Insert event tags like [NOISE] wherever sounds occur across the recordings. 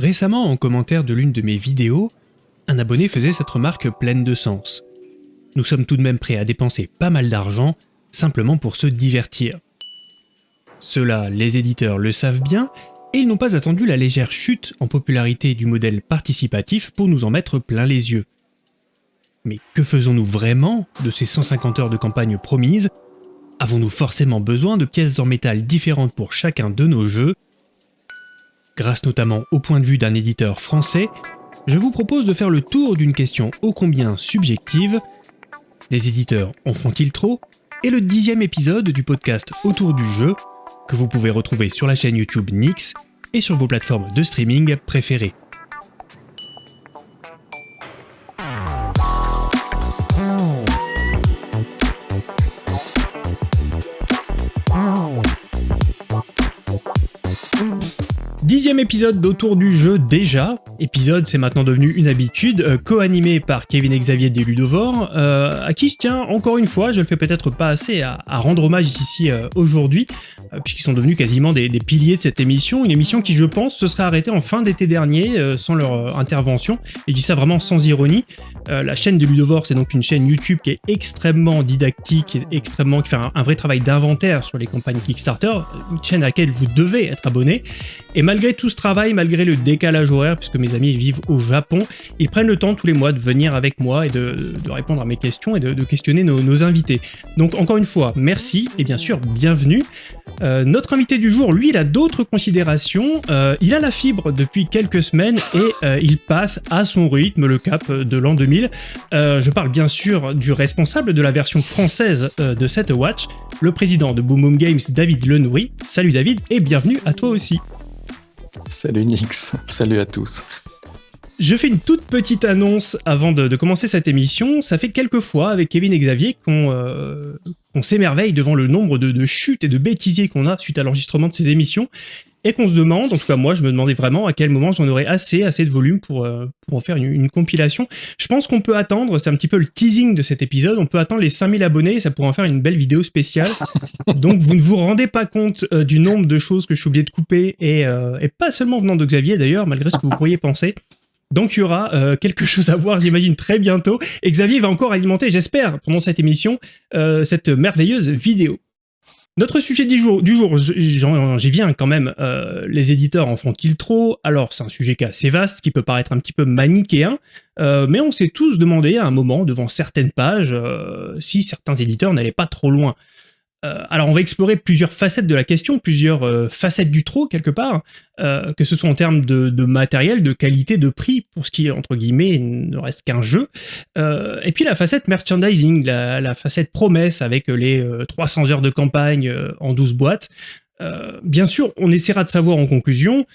Récemment, en commentaire de l'une de mes vidéos, un abonné faisait cette remarque pleine de sens. Nous sommes tout de même prêts à dépenser pas mal d'argent simplement pour se divertir. Cela, les éditeurs le savent bien, et ils n'ont pas attendu la légère chute en popularité du modèle participatif pour nous en mettre plein les yeux. Mais que faisons-nous vraiment de ces 150 heures de campagne promises? Avons-nous forcément besoin de pièces en métal différentes pour chacun de nos jeux? Grâce notamment au point de vue d'un éditeur français, je vous propose de faire le tour d'une question ô combien subjective. Les éditeurs en font-ils trop? Et le dixième épisode du podcast Autour du jeu, que vous pouvez retrouver sur la chaîne YouTube Nix et sur vos plateformes de streaming préférées. Dixième épisode d'Autour du jeu déjà. Épisode, c'est maintenant devenu une habitude, euh, co-animé par Kevin Xavier des Ludovore, euh, à qui je tiens encore une fois, je le fais peut-être pas assez, à, rendre hommage ici euh, aujourd'hui, puisqu'ils sont devenus quasiment des, piliers de cette émission. Une émission qui, je pense, se serait arrêtée en fin d'été dernier, sans leur intervention. Et je dis ça vraiment sans ironie. la chaîne de Ludovore, c'est donc une chaîne YouTube qui est extrêmement didactique, extrêmement, qui fait un, un vrai travail d'inventaire sur les campagnes Kickstarter, une chaîne à laquelle vous devez être abonné. Et malgré tout ce travail, malgré le décalage horaire, puisque mes amis vivent au Japon, ils prennent le temps tous les mois de venir avec moi et de, répondre à mes questions et de, questionner nos, invités. Donc encore une fois, merci et bien sûr, bienvenue. Euh, notre invité du jour, lui, il a d'autres considérations. Euh, il a la fibre depuis quelques semaines et euh, il passe à son rythme le cap de l'an 2000. je parle bien sûr du responsable de la version française de cette watch, le président de Boom Boom Games, David Lenoury. Salut David et bienvenue à toi aussi. Salut Nix, salut à tous. Je fais une toute petite annonce avant de, commencer cette émission. Ça fait quelques fois avec Kevin et Xavier qu'on euh, s'émerveille devant le nombre de, chutes et de bêtisiers qu'on a suite à l'enregistrement de ces émissions et qu'on se demande, en tout cas moi je me demandais vraiment à quel moment j'en aurais assez, assez de volume pour, euh, pour en faire une, compilation. Je pense qu'on peut attendre, c'est un petit peu le teasing de cet épisode, on peut attendre les 5000 abonnés et ça pourrait en faire une belle vidéo spéciale. [LAUGHS] Donc vous ne vous rendez pas compte euh, du nombre de choses que je suis oublié de couper et, euh, et pas seulement venant de Xavier d'ailleurs, malgré ce que vous pourriez penser. Donc il y aura quelque chose à voir, j'imagine, très bientôt. Et Xavier va encore alimenter, j'espère, pendant cette émission, cette merveilleuse vidéo. Notre sujet du jour, du jour j'y viens quand même, euh, les éditeurs en font-ils trop? Alors c'est un sujet qui est assez vaste, qui peut paraître un petit peu manichéen, euh, mais on s'est tous demandé à un moment, devant certaines pages, euh, si certains éditeurs n'allaient pas trop loin. Euh, alors on va explorer plusieurs facettes de la question, plusieurs euh, facettes du trop quelque part, euh, que ce soit en termes de, matériel, de qualité, de prix, pour ce qui entre guillemets ne reste qu'un jeu, et puis la facette merchandising, la, facette promesse avec les 300 heures de campagne en 12 boîtes. bien sûr, on essaiera de savoir en conclusion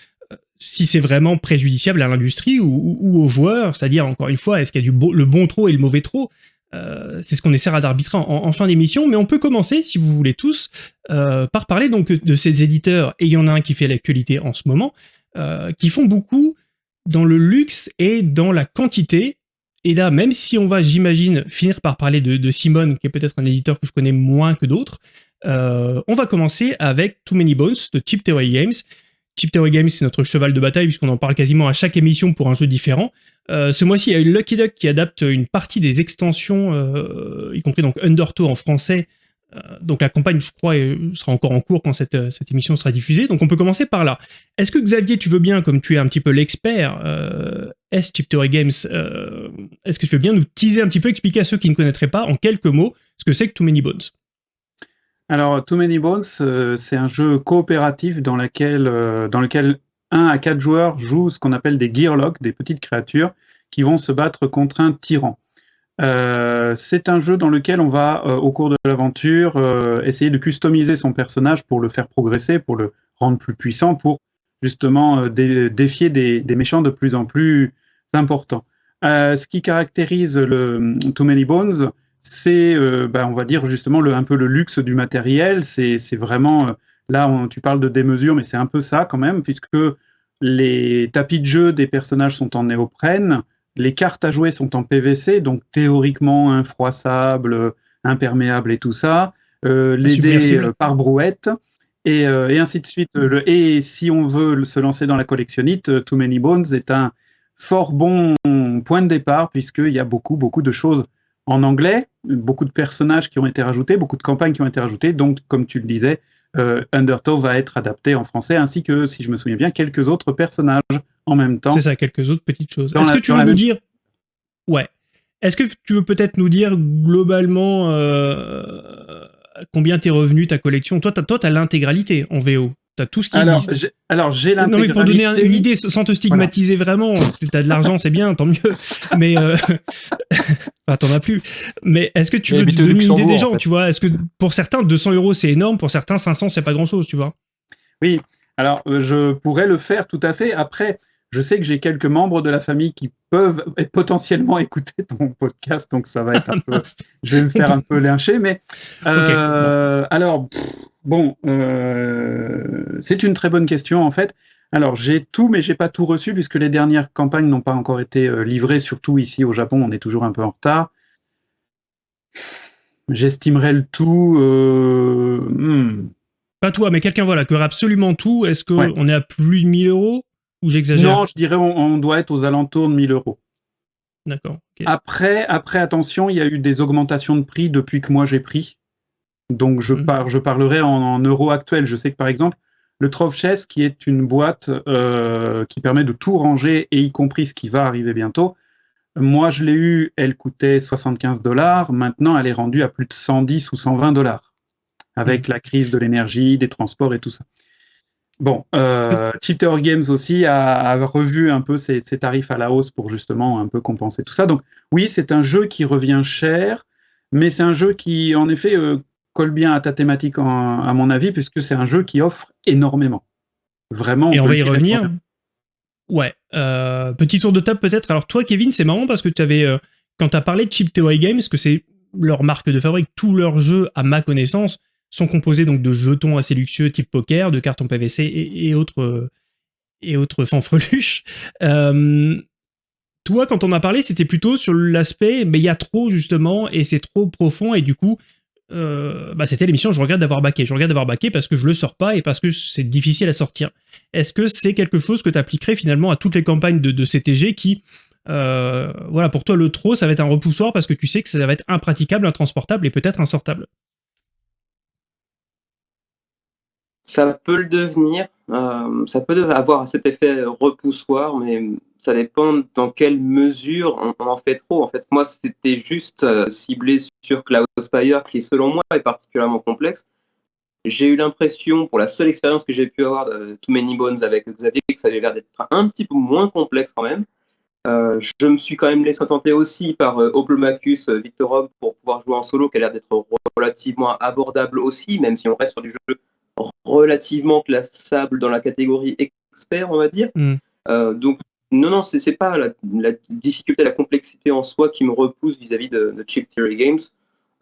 si c'est vraiment préjudiciable à l'industrie ou, aux joueurs, c'est-à-dire encore une fois, est-ce qu'il y a du le bon trop et le mauvais trop euh, c'est ce qu'on essaiera d'arbitrer en, fin d'émission, mais on peut commencer, si vous voulez tous, euh, par parler donc de ces éditeurs, et il y en a un qui fait l'actualité en ce moment, euh, qui font beaucoup dans le luxe et dans la quantité. Et là, même si on va, j'imagine, finir par parler de, Simone, qui est peut-être un éditeur que je connais moins que d'autres, on va commencer avec Too Many Bones de Chip Theory Games. Chip Theory Games, c'est notre cheval de bataille, puisqu'on en parle quasiment à chaque émission pour un jeu différent. Euh, ce mois-ci, il y a eu Lucky Duck qui adapte une partie des extensions, euh, y compris donc Undertow en français. Euh, donc la campagne, je crois, sera encore en cours quand cette, émission sera diffusée. Donc on peut commencer par là. Est-ce que Xavier, tu veux bien, comme tu es un petit peu l'expert S Chip Theory Games, est-ce que tu veux bien nous teaser un petit peu, expliquer à ceux qui ne connaîtraient pas en quelques mots ce que c'est que Too Many Bones? Alors, Too Many Bones, c'est un jeu coopératif dans, dans lequel 1 à 4 joueurs jouent ce qu'on appelle des gearlocks, des petites créatures qui vont se battre contre un tyran. Euh, c'est un jeu dans lequel on va, euh, au cours de l'aventure, euh, essayer de customiser son personnage pour le faire progresser, pour le rendre plus puissant, pour justement défier des, méchants de plus en plus importants. ce qui caractérise Too Many Bones, c'est, ben, on va dire justement le, un peu le luxe du matériel. C'est vraiment Là, tu parles de démesure, mais c'est un peu ça quand même, puisque les tapis de jeu des personnages sont en néoprène, les cartes à jouer sont en PVC, donc théoriquement infroissables, imperméables et tout ça, euh, les dés euh, par brouette, et, ainsi de suite. et si on veut se lancer dans la collectionnite, Too Many Bones est un fort bon point de départ, puisqu'il y a beaucoup, beaucoup de choses en anglais, beaucoup de personnages qui ont été rajoutés, beaucoup de campagnes qui ont été rajoutées. Donc, comme tu le disais, euh, Undertow va être adapté en français, ainsi que, si je me souviens bien, quelques autres personnages en même temps. C'est ça, quelques autres petites choses. Est-ce que tu veux nous dire... Ouais. Est-ce que tu veux peut-être nous dire globalement euh, combien t'es revenu ta collection? Toi, tu as l'intégralité en VO. T'as tout ce qui alors, existe. Alors, j'ai Non, mais pour donner une idée, sans te stigmatiser vraiment, tu as de l'argent, c'est bien, tant mieux. [LAUGHS] Mais euh... [LAUGHS] t'en as plus. Mais est-ce que tu veux donner une idée des gens, tu vois? Est-ce que pour certains, 200 euros, c'est énorme, pour certains, 500, c'est pas grand-chose, tu vois? Oui, alors euh, je pourrais le faire tout à fait. Après, je sais que j'ai quelques membres de la famille qui peuvent potentiellement [LAUGHS] écouter ton podcast, donc ça va être un [LAUGHS] peu... je vais me faire un peu lyncher, mais... [LAUGHS] Euh, alors... Bon, euh, c'est une très bonne question en fait. Alors j'ai tout, mais j'ai pas tout reçu puisque les dernières campagnes n'ont pas encore été euh, livrées. Surtout ici au Japon, on est toujours un peu en retard. J'estimerais le tout. Euh, hmm. Pas toi, mais quelqu'un voilà qui aurait absolument tout. Est-ce qu'on est à plus de 1000 euros? Ou j'exagère Non, je dirais on, doit être aux alentours de 1000 euros. D'accord. Après, après, attention, il y a eu des augmentations de prix depuis que moi j'ai pris. Donc je, mmh. je parlerai en, euros actuels. Je sais que par exemple, le Trove Chess, qui est une boîte euh, qui permet de tout ranger, et y compris ce qui va arriver bientôt, moi je l'ai eu, elle coûtait 75 dollars, maintenant elle est rendue à plus de 110 ou 120 dollars, avec mmh. la crise de l'énergie, des transports et tout ça. Bon, euh, [LAUGHS] Games aussi a, revu un peu ses, tarifs à la hausse pour justement un peu compenser tout ça. Donc oui, c'est un jeu qui revient cher, mais c'est un jeu qui, en effet, euh, colle bien à ta thématique, à mon avis, puisque c'est un jeu qui offre énormément. Vraiment. Et on va y revenir. Ouais. Euh, petit tour de table peut-être. Alors toi, Kevin, c'est marrant parce que tu avais, euh, quand tu as parlé de Chip Theory Games, que c'est leur marque de fabrique, tous leurs jeux, à ma connaissance, sont composés donc de jetons assez luxueux type poker, de cartons PVC et, autres et autres fanfreluches. [LAUGHS] Euh, toi, quand on a parlé, c'était plutôt sur l'aspect, mais il y a trop justement, et c'est trop profond, et du coup, euh, bah, c'était l'émission Je regarde d'avoir baqué. Je regarde d'avoir baqué parce que je le sors pas et parce que c'est difficile à sortir. Est-ce que c'est quelque chose que tu appliquerais finalement à toutes les campagnes de, CTG qui, euh, voilà, pour toi le trop, ça va être un repoussoir parce que tu sais que ça va être impraticable, intransportable et peut-être insortable? Ça peut le devenir, euh, ça peut avoir cet effet repoussoir, mais ça dépend dans quelle mesure on, en fait trop. En fait, moi, c'était juste euh, ciblé sur Cloudspire, qui selon moi est particulièrement complexe. J'ai eu l'impression, pour la seule expérience que j'ai pu avoir de Too Many Bones avec Xavier, que ça avait l'air d'être un petit peu moins complexe quand même. Euh, je me suis quand même laissé tenter aussi par euh, Oplomachus euh, Victorov pour pouvoir jouer en solo, qui a l'air d'être relativement abordable aussi, même si on reste sur du jeu relativement classable dans la catégorie expert, on va dire. Mm. donc non, non, c'est pas la, difficulté, la complexité en soi qui me repousse vis-à-vis de, Chip Theory Games.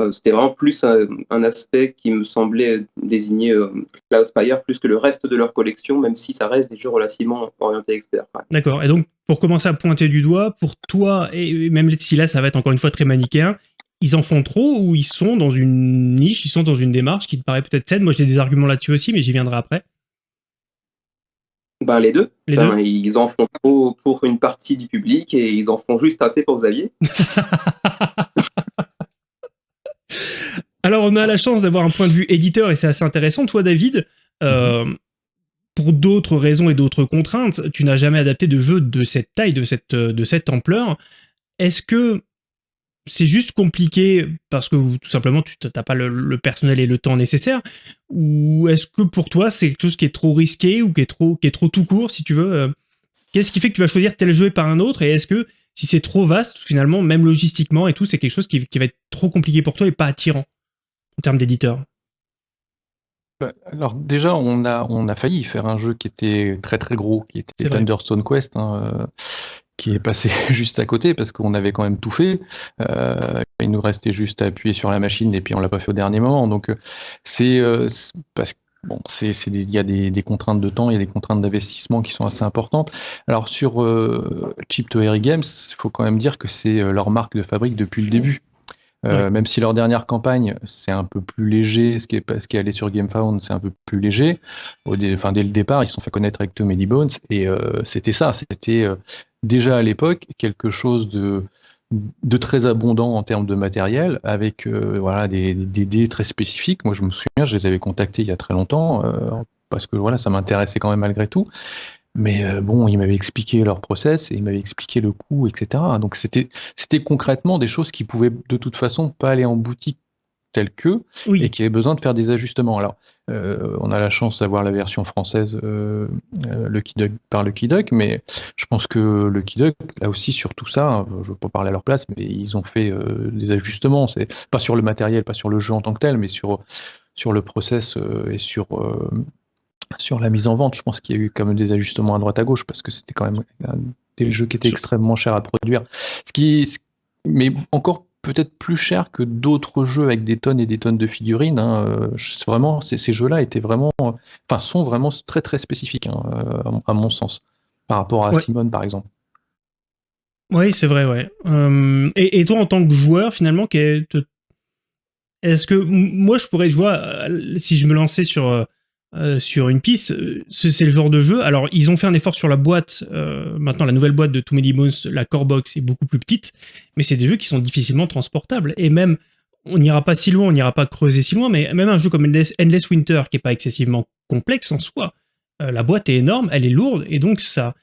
Euh, c'était vraiment plus un, aspect qui me semblait désigner euh, Cloudspire plus que le reste de leur collection, même si ça reste des jeux relativement orientés experts. D'accord. Et donc, pour commencer à pointer du doigt, pour toi, et même si là, ça va être encore une fois très manichéen, ils en font trop ou ils sont dans une niche, ils sont dans une démarche qui te paraît peut-être saine? Moi, j'ai des arguments là-dessus aussi, mais j'y viendrai après. Ben, les deux. Ben, ils en font trop pour une partie du public et ils en font juste assez pour Xavier. [LAUGHS] Alors, on a la chance d'avoir un point de vue éditeur et c'est assez intéressant. Toi, David, euh, pour d'autres raisons et d'autres contraintes, tu n'as jamais adapté de jeu de cette taille, de cette, de cette ampleur. Est-ce que c'est juste compliqué parce que tout simplement tu n'as pas le, personnel et le temps nécessaire. Ou est-ce que pour toi c'est quelque chose qui est trop risqué ou qui est trop qui est trop tout court si tu veux euh, qu'est-ce qui fait que tu vas choisir tel jeu et pas un autre? Et est-ce que si c'est trop vaste finalement même logistiquement et tout c'est quelque chose qui, va être trop compliqué pour toi et pas attirant en termes d'éditeur? Bah, alors déjà, on a, on a failli faire un jeu qui était très très gros, qui était Thunderstone Quest. Hein, euh, qui est passé [LAUGHS] juste à côté parce qu'on avait quand même tout fait. Euh, il nous restait juste à appuyer sur la machine et puis on l'a pas fait au dernier moment. Donc euh, c'est euh, parce bon, c'est il y a des, contraintes de temps, il y a des contraintes d'investissement qui sont assez importantes. Alors sur Chip to Games, il faut quand même dire que c'est leur marque de fabrique depuis le début. Même si leur dernière campagne, c'est un peu plus léger, ce qui est, ce qui est allé sur GameFound, c'est un peu plus léger. Au enfin, dès le départ, ils se sont fait connaître avec Tom Bones, et c'était ça, c'était déjà à l'époque quelque chose de, très abondant en termes de matériel, avec voilà, des, dés très spécifiques. Moi, je me souviens, je les avais contactés il y a très longtemps, parce que voilà, ça m'intéressait quand même malgré tout. Mais euh, bon, ils m'avaient expliqué leur process et ils m'avaient expliqué le coût, etc. Donc c'était concrètement des choses qui pouvaient de toute façon pas aller en boutique telles que et qui avaient besoin de faire des ajustements. Alors, euh, on a la chance d'avoir la version française euh, le Kidug par le Kidug, mais je pense que le Kidug, là aussi sur tout ça, hein, je ne veux pas parler à leur place, mais ils ont fait des ajustements. C'est pas sur le matériel, pas sur le jeu en tant que tel, mais sur sur le process et sur sur la mise en vente, je pense qu'il y a eu quand même des ajustements à droite à gauche parce que c'était quand même des jeux qui étaient extrêmement chers à produire. Ce qui, mais encore peut-être plus cher que d'autres jeux avec des tonnes et des tonnes de figurines. Hein. Euh, vraiment, ces, jeux-là étaient vraiment, enfin, sont vraiment très très spécifiques hein, euh, à mon sens par rapport à Simone par exemple. Oui, c'est vrai, ouais. Euh, et, toi, en tant que joueur, finalement, est-ce que moi, je pourrais, vois, si je me lançais sur euh, sur une piste, euh, c'est le genre de jeu. Alors, ils ont fait un effort sur la boîte. Euh, maintenant, la nouvelle boîte de Too Many Bones, la core box, est beaucoup plus petite. Mais c'est des jeux qui sont difficilement transportables. Et même, on n'ira pas si loin, on n'ira pas creuser si loin, mais même un jeu comme Endless, Winter, qui est pas excessivement complexe en soi, la boîte est énorme, elle est lourde, et donc ça...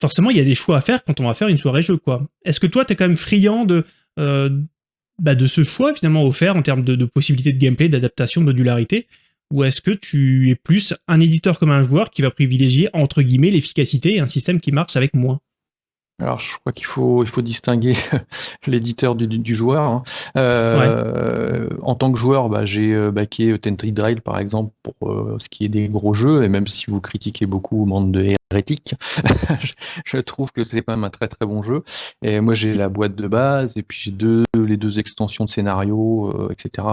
Forcément, il y a des choix à faire quand on va faire une soirée jeu, quoi. Est-ce que toi, tu es quand même friand de... Bah, de ce choix finalement offert en termes de possibilités de gameplay, d'adaptation, de modularité, ou est-ce que tu es plus un éditeur comme un joueur qui va privilégier, entre guillemets, l'efficacité et un système qui marche avec moins? Alors, je crois qu'il faut, il faut distinguer [LAUGHS] l'éditeur du, joueur. Hein. Euh, en tant que joueur, bah, j'ai euh, backé Tentry Drive, par exemple, pour euh, ce qui est des gros jeux, et même si vous critiquez beaucoup Monde de hérétiques, [LAUGHS] je, trouve que c'est quand même un très très bon jeu. Et moi, j'ai la boîte de base, et puis j'ai deux, les deux extensions de scénario, etc.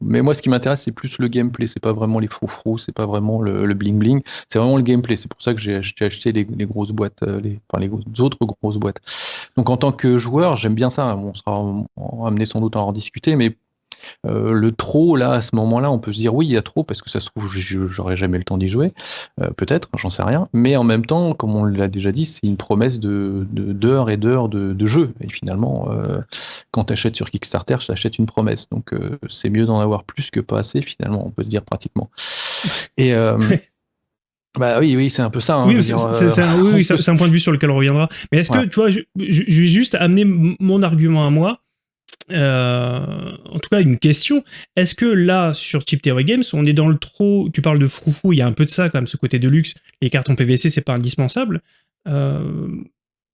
Mais moi, ce qui m'intéresse, c'est plus le gameplay. C'est pas vraiment les froufrous, c'est pas vraiment le, bling bling, c'est vraiment le gameplay. C'est pour ça que j'ai acheté les, grosses boîtes, les, enfin, les autres grosses boîtes. Donc en tant que joueur, j'aime bien ça. On sera amené sans doute à en discuter, mais euh, le trop, là, à ce moment-là, on peut se dire oui, il y a trop, parce que ça se trouve, j'aurais jamais le temps d'y jouer, euh, peut-être, j'en sais rien. Mais en même temps, comme on l'a déjà dit, c'est une promesse de d'heures et d'heures de, de, jeu. Et finalement, euh, quand tu achètes sur Kickstarter, tu achètes une promesse. Donc c'est mieux d'en avoir plus que pas assez, finalement, on peut se dire pratiquement. [LAUGHS] Bah oui, oui, c'est un peu ça. Hein, oui, c'est un, point de vue sur lequel on reviendra. Mais est-ce que, tu vois, je, je, vais juste amener mon argument à moi. Euh, en tout cas, une question. Est-ce que là, sur Chip Theory Games, on est dans le trop. Tu parles de froufrou, il y a un peu de ça quand même, ce côté de luxe. Les cartons PVC, c'est pas indispensable. Euh,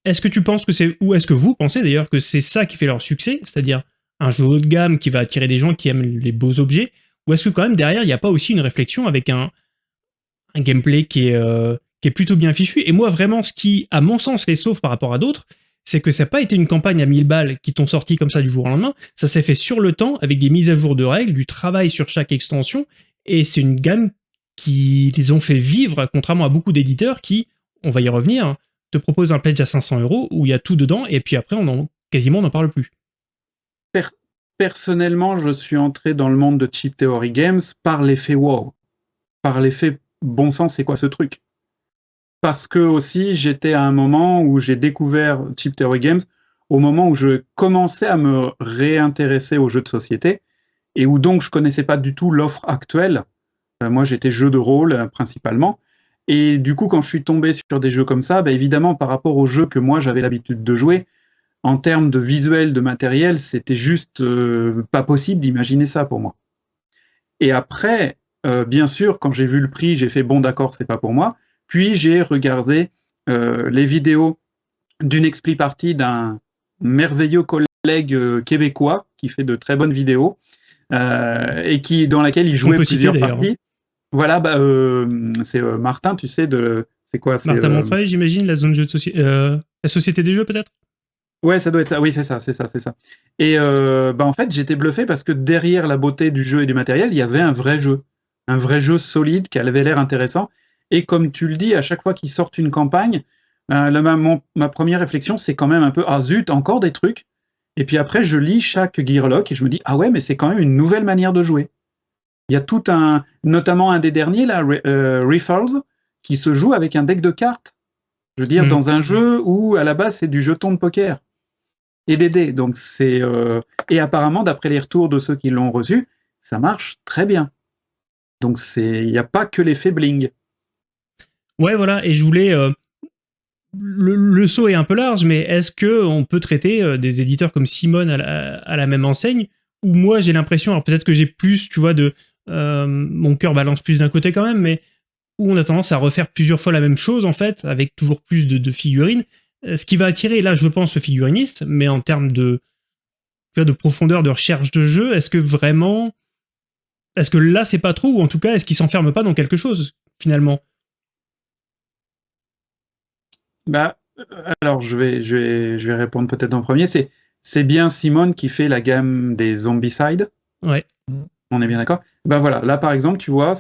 est-ce que tu penses que c'est. Ou est-ce que vous pensez d'ailleurs que c'est ça qui fait leur succès C'est-à-dire un jeu haut de gamme qui va attirer des gens qui aiment les beaux objets Ou est-ce que quand même derrière, il n'y a pas aussi une réflexion avec un, un gameplay qui est, euh, qui est plutôt bien fichu. Et moi, vraiment, ce qui, à mon sens, les sauve par rapport à d'autres, c'est que ça n'a pas été une campagne à 1000 balles qui t'ont sorti comme ça du jour au lendemain, ça s'est fait sur le temps avec des mises à jour de règles, du travail sur chaque extension, et c'est une gamme qui les ont fait vivre, contrairement à beaucoup d'éditeurs qui, on va y revenir, hein, te proposent un pledge à 500 euros où il y a tout dedans, et puis après, on en, quasiment, on n'en parle plus. Personnellement, je suis entré dans le monde de Cheap Theory Games par l'effet wow, par l'effet bon sang, c'est quoi ce truc? Parce que aussi j'étais à un moment où j'ai découvert Chip Theory Games au moment où je commençais à me réintéresser aux jeux de société et où donc je connaissais pas du tout l'offre actuelle. Euh, moi, j'étais jeu de rôle euh, principalement. Et du coup, quand je suis tombé sur des jeux comme ça, bah, évidemment, par rapport aux jeux que moi j'avais l'habitude de jouer, en termes de visuel, de matériel, c'était juste euh, pas possible d'imaginer ça pour moi. Et après, bien sûr, quand j'ai vu le prix, j'ai fait bon, d'accord, c'est pas pour moi. Puis j'ai regardé euh, les vidéos d'une expli partie d'un merveilleux collègue euh, québécois qui fait de très bonnes vidéos euh, et qui dans laquelle il jouait plusieurs parties. Voilà, bah, c'est Martin, tu sais de c'est quoi Martin Montreuil, j'imagine, la zone jeu de société, la société des jeux peut-être? Ouais, ça doit être ça. Oui, c'est ça, c'est ça, c'est ça. Et bah, en fait, j'étais bluffé parce que derrière la beauté du jeu et du matériel, il y avait un vrai jeu, un vrai jeu solide qui avait l'air intéressant. Et comme tu le dis, à chaque fois qu'ils sortent une campagne, euh, ma, première réflexion, c'est quand même un peu ah zut, encore des trucs. Et puis après, je lis chaque Gearlock et je me dis, ah ouais, mais c'est quand même une nouvelle manière de jouer. Il y a tout un, notamment un des derniers, là, euh, qui se joue avec un deck de cartes. Je veux dire, mm. dans un jeu où, à la base, c'est du jeton de poker et des dés. Donc, c'est, euh, et apparemment, d'après les retours de ceux qui l'ont reçu, ça marche très bien. Donc, c'est, il n'y a pas que l'effet bling. Ouais, voilà. Et je voulais, euh, le, saut est un peu large, mais est-ce que on peut traiter euh, des éditeurs comme Simone à la, même enseigne? Ou moi, j'ai l'impression, alors peut-être que j'ai plus, tu vois, de euh, mon cœur balance plus d'un côté quand même, mais où on a tendance à refaire plusieurs fois la même chose en fait, avec toujours plus de, figurines. Ce qui va attirer, là, je pense, le figuriniste, mais en termes de, de profondeur de recherche de jeu, est-ce que vraiment, est-ce que là, c'est pas trop, ou en tout cas, est-ce qu'il s'enferme pas dans quelque chose finalement? Bah, alors, je vais, je vais, je vais répondre peut-être en premier. C'est, c'est bien Simone qui fait la gamme des Zombicide. Ouais. On est bien d'accord? Ben voilà, là par exemple, tu vois,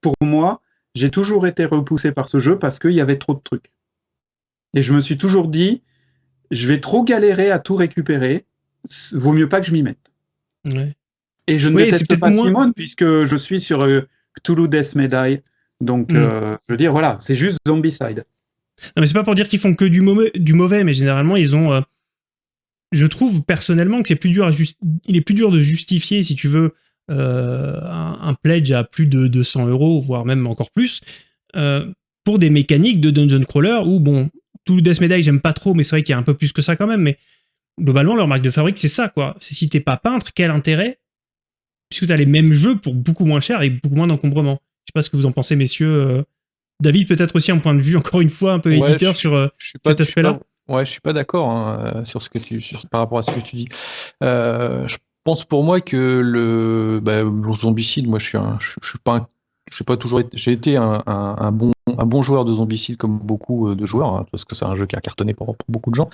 pour moi, j'ai toujours été repoussé par ce jeu parce qu'il y avait trop de trucs. Et je me suis toujours dit, je vais trop galérer à tout récupérer, vaut mieux pas que je m'y mette. Ouais. Et je ne déteste pas Simone puisque je suis sur euh, Cthulhu Death Medai. Donc, mm. euh, je veux dire, voilà, c'est juste Zombicide. Non, mais c'est pas pour dire qu'ils font que du, mauvais, du mauvais, mais généralement, ils ont. Euh, je trouve personnellement que c'est plus dur à il est plus dur de justifier, si tu veux, un, pledge à plus de 200 euros, voire même encore plus, pour des mécaniques de dungeon crawler où, bon, tout Death Medai, j'aime pas trop, mais c'est vrai qu'il y a un peu plus que ça quand même, mais globalement, leur marque de fabrique, c'est ça, quoi. C'est si t'es pas peintre, quel intérêt Puisque t'as les mêmes jeux pour beaucoup moins cher et beaucoup moins d'encombrement. Je sais pas ce que vous en pensez, messieurs. David, peut-être aussi un point de vue, encore une fois, un peu éditeur sur euh, cet aspect-là. Ouais, je suis pas d'accord hein, euh, sur ce que tu, par rapport à ce que tu dis. Euh, je pense pour moi que le, bah, zombicide, moi je suis, je, suis pas, je pas toujours, j'ai été un, bon, un bon joueur de zombicide comme beaucoup de joueurs, hein, parce que c'est un jeu qui a cartonné pour, pour beaucoup de gens.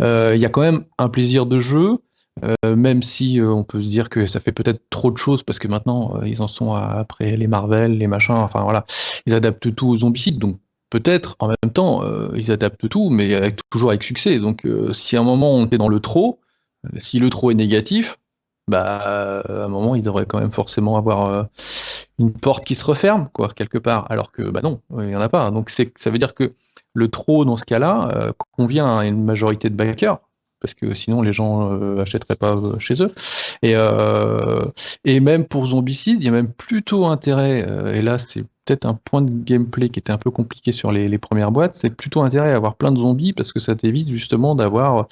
Il y a quand même un plaisir de jeu. Euh, même si euh, on peut se dire que ça fait peut-être trop de choses parce que maintenant euh, ils en sont après les Marvel, les machins, enfin voilà, ils adaptent tout aux zombicides, donc peut-être en même temps ils adaptent tout, mais toujours avec succès. Donc si à un moment on est dans le trop, si le trop est négatif, bah à un moment il devrait quand même forcément avoir une porte qui se referme quoi quelque part, alors que bah non, il n'y en a pas. Donc ça veut dire que le trop dans ce cas-là convient à une majorité de backers parce que sinon les gens euh, achèteraient pas euh, chez eux. Et, euh, et même pour Zombicide, il y a même plutôt intérêt, et là c'est peut-être un point de gameplay qui était un peu compliqué sur les, premières boîtes, c'est plutôt intérêt à avoir plein de zombies parce que ça t'évite justement d'avoir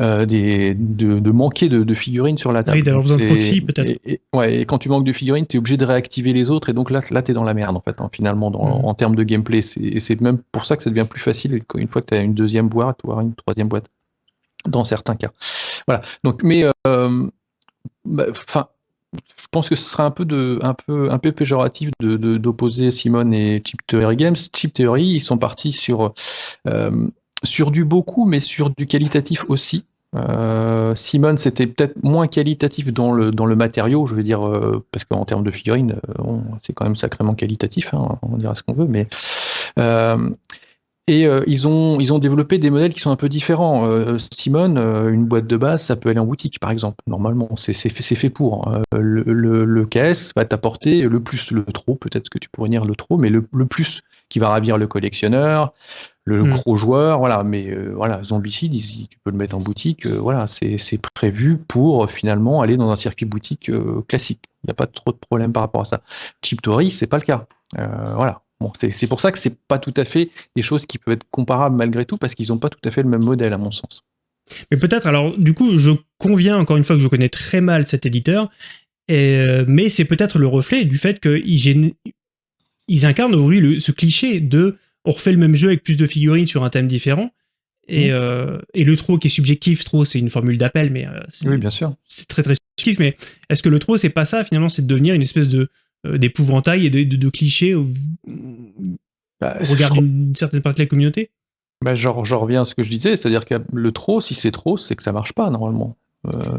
des de, manquer de, figurines sur la table. Oui, d'avoir besoin de proxy peut-être. Et, ouais, et quand tu manques de figurines, tu es obligé de réactiver les autres et donc là, là tu es dans la merde en fait, hein, finalement, dans, mmh. en termes de gameplay. C'est même pour ça que ça devient plus facile une fois que tu as une deuxième boîte ou une troisième boîte dans certains cas. Voilà. Donc, mais, euh, bah, enfin, je pense que ce serait un peu de, un peu, un peu péjoratif de, d'opposer Simone et Chip Theory Games. Chip Theory, ils sont partis sur, euh, sur du beaucoup, mais sur du qualitatif aussi. Euh, Simone, c'était peut-être moins qualitatif dans le, dans le matériau, je veux dire, parce qu'en termes de figurines, c'est quand même sacrément qualitatif, hein, on dira ce qu'on veut, mais et euh, ils, ont, ils ont développé des modèles qui sont un peu différents. Euh, Simone, euh, une boîte de base, ça peut aller en boutique, par exemple. Normalement, c'est fait, pour. Hein. Le, le, KS va t'apporter le plus, le trop, peut-être que tu pourrais dire le trop, mais le, plus qui va ravir le collectionneur, le hmm. gros joueur, voilà. Mais voilà, Zombicide, tu peux le mettre en boutique, voilà, c'est prévu pour finalement aller dans un circuit boutique classique. Il n'y a pas trop de problème par rapport à ça. Chip Tory, c'est pas le cas. voilà, c'est pour ça que c'est pas tout à fait des choses qui peuvent être comparables malgré tout, parce qu'ils n'ont pas tout à fait le même modèle, à mon sens. Mais peut-être, alors du coup, je conviens encore une fois que je connais très mal cet éditeur, et, mais c'est peut-être le reflet du fait qu'ils ils incarnent aujourd'hui ce cliché de on refait le même jeu avec plus de figurines sur un thème différent. Et, mmh. euh, et le trop qui est subjectif, trop, c'est une formule d'appel, mais euh, oui, bien sûr. C'est très très subjectif. Mais est-ce que le trop, c'est pas ça finalement, c'est de devenir une espèce de euh, d'épouvantail et de, clichés au, bah, regard d'une certaine partie de la communauté? Bah, genre, je reviens à ce que je disais, c'est-à-dire que le trop, si c'est trop, c'est que ça marche pas normalement.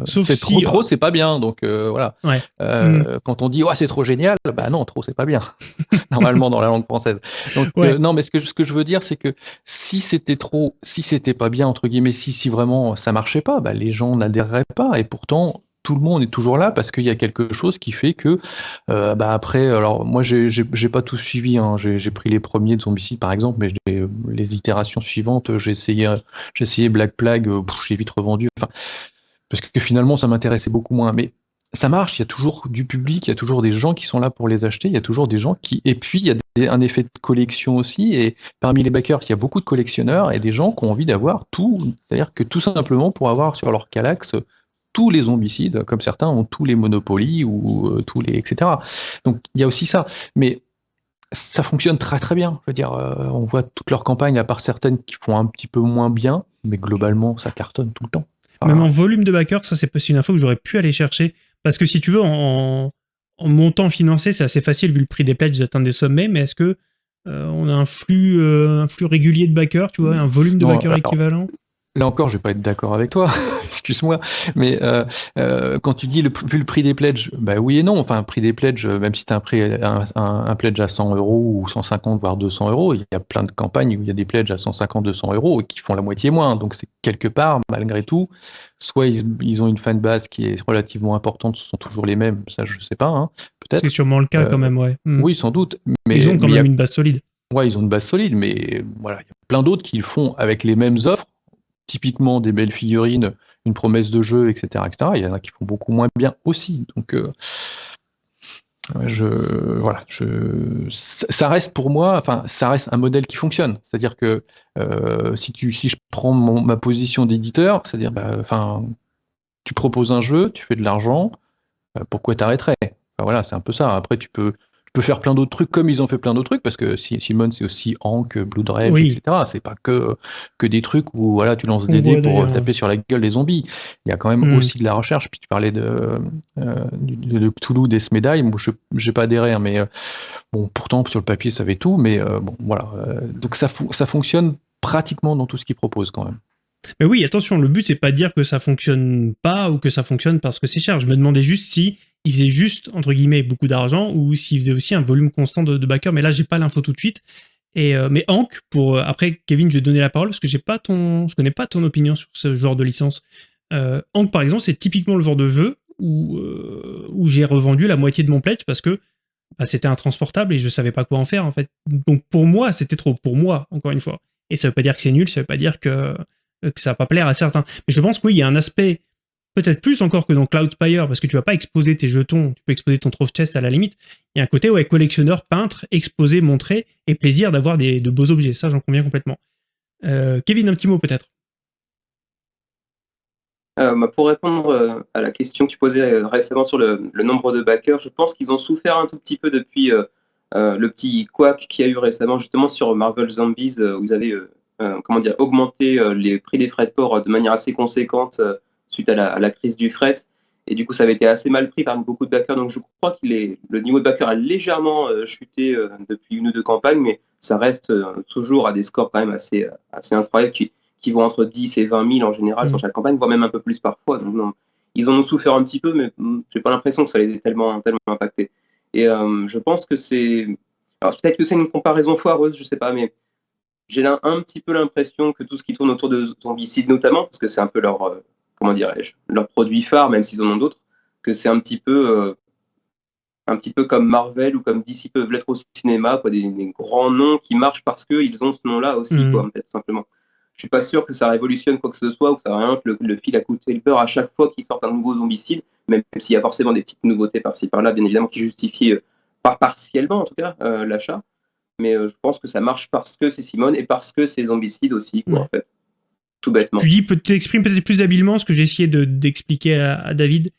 Sauf si, trop, trop, c'est pas bien. Donc voilà. Mm. Quand on dit oh, c'est trop génial, bah non, trop c'est pas bien. [LAUGHS] [LAUGHS] Normalement dans la langue française. Donc non, mais ce que, ce que je veux dire, c'est que si c'était trop, si c'était pas bien entre guillemets, si si vraiment ça marchait pas, bah, les gens n'adhéreraient pas. Et pourtant, tout le monde est toujours là parce qu'il y a quelque chose qui fait que euh, bah après alors moi j'ai pas tout suivi hein. j'ai pris les premiers de Zombicide par exemple mais les itérations suivantes j'ai essayé essayé Black Plague euh, j'ai vite revendu parce que finalement ça m'intéressait beaucoup moins mais ça marche, il y a toujours du public, il y a toujours des gens qui sont là pour les acheter, il y a toujours des gens qui... Et puis, il y a un effet de collection aussi, et parmi les backers, il y a beaucoup de collectionneurs et des gens qui ont envie d'avoir tout, c'est-à-dire que tout simplement pour avoir sur leur Calax tous les zombicides, comme certains ont tous les monopolies ou euh, tous les etc. Donc il y a aussi ça, mais ça fonctionne très très bien. Je veux dire, euh, on voit toutes leurs campagnes, à part certaines qui font un petit peu moins bien, mais globalement ça cartonne tout le temps. Même en volume de backers, ça c'est une info que j'aurais pu aller chercher, parce que si tu veux, en, montant financé, c'est assez facile vu le prix des pledges d'atteindre des sommets, mais est-ce que euh, on a un flux, un flux régulier de backers, tu vois, un volume de backers équivalent? Là encore, je vais pas être d'accord avec toi, [LAUGHS] excuse-moi, mais euh, euh, quand tu dis le, vu le prix des pledges, bah oui et non. Enfin, un prix des pledges, même si tu as un, prix, un, un, pledge à 100 euros ou 150 voire 200 euros, il y a plein de campagnes où il y a des pledges à 150, 200 euros et qui font la moitié moins. Donc c'est quelque part, malgré tout, soit ils, ont une fan base qui est relativement importante, ce sont toujours les mêmes, ça je sais pas, hein, peut-être. C'est sûrement le cas quand euh, même, ouais. Hmm. Oui, sans doute. Mais ils ont quand même une base solide. Ouais, ils ont une base solide, mais voilà, il y a plein d'autres qui le font avec les mêmes offres typiquement des belles figurines, une promesse de jeu, etc., etc. Il y en a qui font beaucoup moins bien aussi. Donc, euh, voilà, ça reste pour moi, enfin, ça reste un modèle qui fonctionne. C'est-à-dire que euh, si, tu, si je prends ma position d'éditeur, c'est-à-dire, bah, enfin, tu proposes un jeu, tu fais de l'argent, euh, pourquoi t'arrêterais? Voilà, c'est un peu ça. Après, tu peux, peut faire plein d'autres trucs comme ils ont fait plein d'autres trucs parce que Simon c'est aussi Hank, Blood Rage, etc. C'est pas que que des trucs où voilà tu lances des dés pour taper sur la gueule des zombies. Il y a quand même hmm. aussi de la recherche. Puis tu parlais de euh, de, Cthulhu, des médailles. Moi je j'ai pas adhéré, hein, mais euh, bon pourtant sur le papier ça avait tout, mais euh, bon voilà. donc ça ça fonctionne pratiquement dans tout ce qu'ils proposent quand même. Mais oui, attention, le but c'est pas de dire que ça fonctionne pas ou que ça fonctionne parce que c'est cher. Je me demandais juste si il faisait juste, entre guillemets, beaucoup d'argent, ou s'il faisait aussi un volume constant de, de backers, mais là, j'ai pas l'info tout de suite. Et, euh, mais Hank, pour, euh, après, Kevin, je vais donner la parole, parce que j'ai pas ton, je connais pas ton opinion sur ce genre de licence. Euh, Hank, par exemple, c'est typiquement le genre de jeu où, euh, où j'ai revendu la moitié de mon pledge parce que bah, c'était intransportable et je savais pas quoi en faire, en fait. Donc, pour moi, c'était trop. Pour moi, encore une fois. Et ça veut pas dire que c'est nul, ça veut pas dire que, que ça va pas plaire à certains. Mais je pense qu'il y a un aspect peut-être plus encore que dans Cloudspire, parce que tu vas pas exposer tes jetons, tu peux exposer ton trophy chest à la limite. Il y a un côté, ouais, collectionneur, peintre, exposer, montrer, et plaisir d'avoir de beaux objets. Ça, j'en conviens complètement. Euh, Kevin, un petit mot peut-être euh, bah, Pour répondre euh, à la question que tu posais récemment sur le, nombre de backers, je pense qu'ils ont souffert un tout petit peu depuis le petit quack qu'il y a eu récemment justement sur Marvel Zombies, où vous avez comment dire, augmenté les prix des frais de port de manière assez conséquente suite à la, crise du fret. Et du coup, ça avait été assez mal pris par beaucoup de backers. Donc, je crois que le niveau de backer a légèrement euh, chuté euh, depuis une ou deux campagnes, mais ça reste euh, toujours à des scores quand même assez, assez incroyables qui, qui vont entre 10 et 20 000 en général sur mmh. chaque campagne, voire même un peu plus parfois. Donc, non, ils en ont souffert un petit peu, mais hmm, j'ai pas l'impression que ça les ait tellement, tellement impacté. Et je pense que c'est. Alors, peut-être que c'est une comparaison foireuse, je sais pas, mais j'ai un, un petit peu l'impression que tout ce qui tourne autour de Zombicide, notamment, parce que c'est un peu leur comment dirais-je, leur produit phare, même s'ils en ont d'autres, que c'est un petit peu euh, un petit peu comme Marvel ou comme DC peuvent l'être au cinéma, quoi, des, grands noms qui marchent parce qu'ils ont ce nom-là aussi, mm. quoi, tout simplement. Je suis pas sûr que ça révolutionne quoi que ce soit ou que ça rien que le, fil à coûter le beurre à chaque fois qu'ils sortent un nouveau zombicide, même s'il y a forcément des petites nouveautés par-ci par-là, bien évidemment, qui justifient, euh, pas partiellement en tout cas, euh, l'achat. Mais je pense que ça marche parce que c'est Simone et parce que c'est zombicide aussi, quoi, en fait Tu dis, tu exprimes peut-être plus habilement ce que j'ai essayé d'expliquer à, David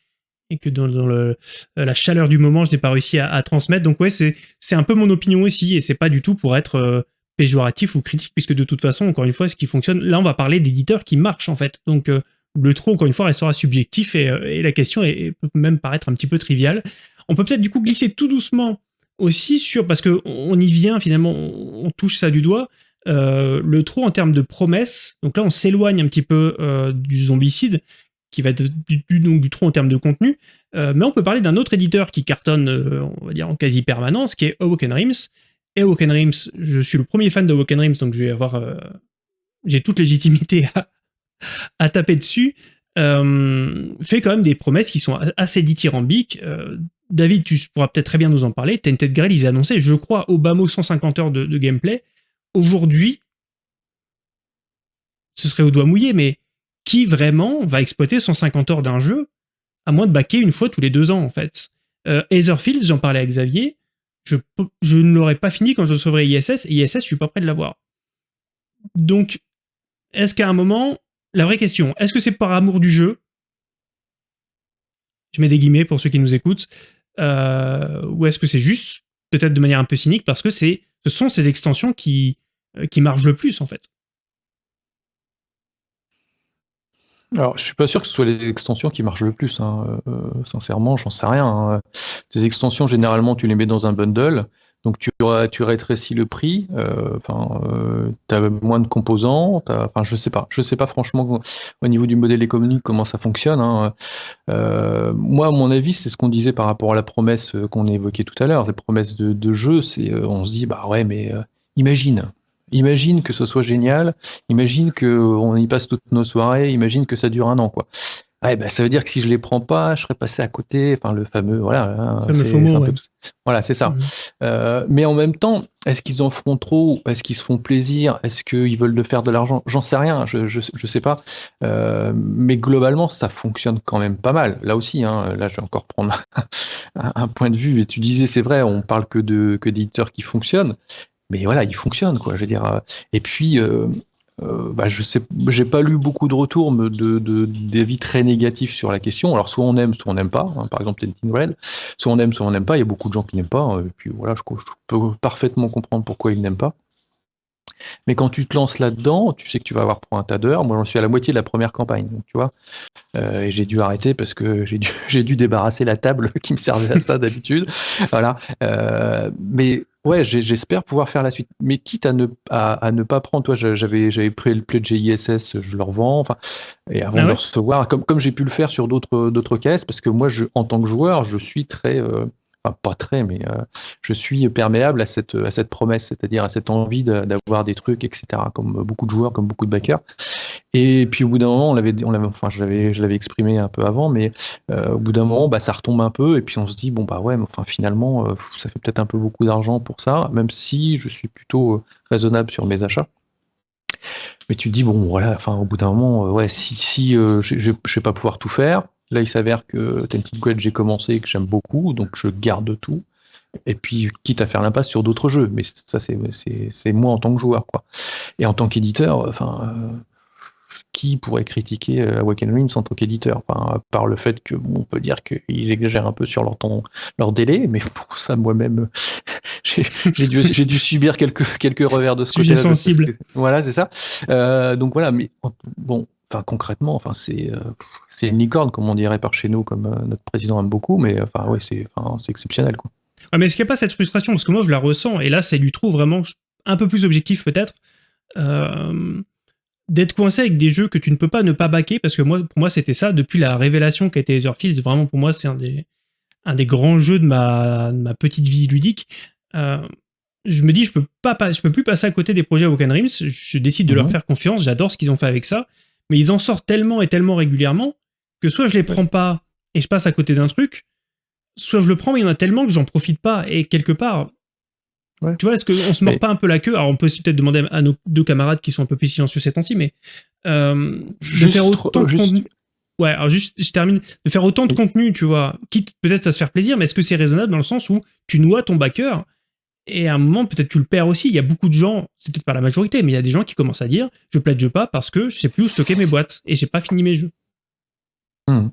et que dans, le, la chaleur du moment, je n'ai pas réussi à, transmettre. Donc ouais, c'est un peu mon opinion aussi et c'est pas du tout pour être euh, péjoratif ou critique puisque de toute façon, encore une fois, ce qui fonctionne, là on va parler d'éditeurs qui marchent en fait. Donc euh, le trop, encore une fois, restera subjectif et, euh, la question est, peut même paraître un petit peu triviale. On peut peut-être du coup glisser tout doucement aussi sur, parce que on y vient finalement, on touche ça du doigt, euh, le trou en termes de promesses, donc là on s'éloigne un petit peu euh, du zombicide. qui va être du, donc, du trop en termes de contenu. mais on peut parler d'un autre éditeur qui cartonne, on va dire, en quasi permanence, qui est Awoken Rims. Et Awoken Rims, je suis le premier fan de Awoken Rims, donc je vais avoir... j'ai toute légitimité à, à taper dessus. fait quand même des promesses qui sont assez dithyrambiques. David, tu pourras peut-être très bien nous en parler. Tented Grail, ils annoncé, je crois, au bas mot 150 heures de, gameplay. Aujourd'hui, ce serait au doigt mouillé, mais qui vraiment va exploiter 150 heures d'un jeu à moins de baquer une fois tous les deux ans, en fait? Euh, Etherfield, j'en parlais à Xavier, je, je ne l'aurais pas fini quand je sauverai ISS, et ISS, je suis pas prêt de l'avoir. Donc, est-ce qu'à un moment, la vraie question, est-ce que c'est par amour du jeu? Je mets des guillemets pour ceux qui nous écoutent. Euh, ou est-ce que c'est juste, peut-être de manière un peu cynique, parce que ce sont ces extensions qui, qui marchent le plus, en fait Alors, je suis pas sûr que ce soit les extensions qui marchent le plus. Hein. Euh, sincèrement, j'en sais rien. Hein. Ces extensions, généralement, tu les mets dans un bundle. Donc tu, rétrécis le prix, euh, enfin, euh, tu as moins de composants, enfin, je sais pas, je sais pas franchement au niveau du modèle économique comment ça fonctionne. Hein. Euh, moi, à mon avis, c'est ce qu'on disait par rapport à la promesse qu'on évoquait tout à l'heure, les promesses de, de jeu, c'est on se dit, bah ouais, mais imagine, imagine que ce soit génial, imagine qu'on y passe toutes nos soirées, imagine que ça dure un an, quoi. Bah, ça veut dire que si je les prends pas, je serais passé à côté. Enfin, le fameux, voilà. Hein, voilà, c'est ça. Mmh. Euh, mais en même temps, est-ce qu'ils en feront trop? Est-ce qu'ils se font plaisir? Est-ce qu'ils veulent de faire de l'argent? J'en sais rien, je, je, sais pas. Euh, mais globalement, ça fonctionne quand même pas mal. Là aussi, hein, là, je vais encore prendre [LAUGHS] un, point de vue. Et tu disais, c'est vrai, on parle que de que d'éditeurs qui fonctionnent. Mais voilà, ils fonctionnent, quoi. Je veux dire. Euh, et puis, euh, bah, je sais, j'ai pas lu beaucoup de retours de, d'avis très négatifs sur la question. Alors soit on aime, soit on n'aime pas. Hein, par exemple, Tenting Red, soit on aime, soit on n'aime pas. Il y a beaucoup de gens qui n'aiment pas. Et puis voilà, je, peux parfaitement comprendre pourquoi ils n'aiment pas. Mais quand tu te lances là-dedans, tu sais que tu vas avoir pour un tas d'heures. Moi, j'en suis à la moitié de la première campagne, tu vois. Euh, et j'ai dû arrêter parce que j'ai dû, [LAUGHS] j'ai dû débarrasser la table [LAUGHS] qui me servait à ça d'habitude. Voilà. Euh, mais Ouais, j'espère pouvoir faire la suite. Mais quitte à ne, à, ne pas prendre, toi, j'avais, j'avais pris le pledge ISS, je le revends, enfin, et avant ah de le recevoir, comme, comme j'ai pu le faire sur d'autres, d'autres caisses, parce que moi, je, en tant que joueur, je suis très, euh, pas très, mais euh, je suis perméable à cette, à cette promesse, c'est-à-dire à cette envie d'avoir des trucs, etc., comme beaucoup de joueurs, comme beaucoup de backers. Et puis au bout d'un moment, on l'avait, on enfin, je l'avais, je l'avais exprimé un peu avant, mais euh, au bout d'un moment, bah, ça retombe un peu, et puis on se dit, bon, bah ouais, mais enfin, finalement, euh, ça fait peut-être un peu beaucoup d'argent pour ça, même si je suis plutôt raisonnable sur mes achats. Mais tu dis, bon, voilà, enfin, au bout d'un moment, ouais, si, si je ne vais pas pouvoir tout faire, Là, il s'avère que Tented Quest, j'ai commencé et que j'aime beaucoup, donc je garde tout. Et puis, quitte à faire l'impasse sur d'autres jeux, mais ça, c'est moi en tant que joueur. Quoi. Et en tant qu'éditeur, enfin, euh, qui pourrait critiquer euh, Awaken Realms en tant qu'éditeur? Enfin, Par le fait que, on peut dire qu'ils exagèrent un peu sur leur, temps, leur délai, mais pour ça, moi-même, [LAUGHS] j'ai dû, dû, subir quelques, quelques revers de ce côté-là. sensible. voilà, c'est ça. Euh, donc voilà, mais bon, enfin, concrètement, enfin, c'est c'est une licorne, comme on dirait par chez nous, comme euh, notre président aime beaucoup, mais enfin, ouais, c'est exceptionnel. Quoi. Ah, mais est-ce qu'il n'y a pas cette frustration? Parce que moi, je la ressens, et là, c'est du trou vraiment un peu plus objectif, peut-être, euh, d'être coincé avec des jeux que tu ne peux pas ne pas baquer, parce que moi, pour moi, c'était ça, depuis la révélation qu'a été Etherfields, vraiment, pour moi, c'est un des, un des grands jeux de ma, ma petite vie ludique. Euh, je me dis, je peux pas, je peux plus passer à côté des projets Woken Rims, je décide de leur mhm. faire confiance, j'adore ce qu'ils ont fait avec ça, mais ils en sortent tellement et tellement régulièrement que soit je les prends pas et je passe à côté d'un truc, soit je le prends mais il y en a tellement que j'en profite pas et quelque part. Tu vois, est-ce qu'on se mord pas un peu la queue? Alors, on peut aussi peut-être demander à nos deux camarades qui sont un peu plus silencieux ces temps-ci, mais euh, de faire autant de contenu. Ouais, alors juste, je termine. De faire autant de contenu, tu vois, quitte peut-être à se faire plaisir, mais est-ce que c'est raisonnable dans le sens où tu noies ton backer et à un moment, peut-être tu le perds aussi? Il y a beaucoup de gens, c'est peut-être pas la majorité, mais il y a des gens qui commencent à dire je pledge pas parce que je sais plus où stocker mes boîtes et j'ai pas fini mes jeux. Hmm.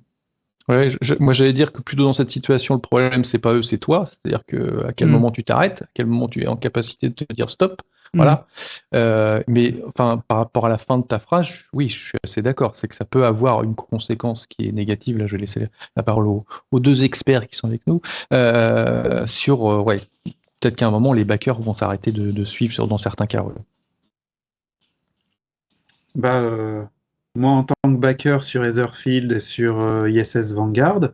Ouais, moi j'allais dire que plutôt dans cette situation, le problème c'est pas eux, c'est toi. C'est-à-dire que à quel hmm. moment tu t'arrêtes, à quel moment tu es en capacité de te dire stop. Voilà. Hmm. Euh, mais enfin, par rapport à la fin de ta phrase, oui, je suis assez d'accord. C'est que ça peut avoir une conséquence qui est négative. Là, je vais laisser la parole aux, deux experts qui sont avec nous. Euh, sur, euh, ouais, peut-être qu'à un moment, les backers vont s'arrêter de, suivre sur, dans certains cas. Bah, moi en tant que backer sur Etherfield et sur euh, ISS Vanguard,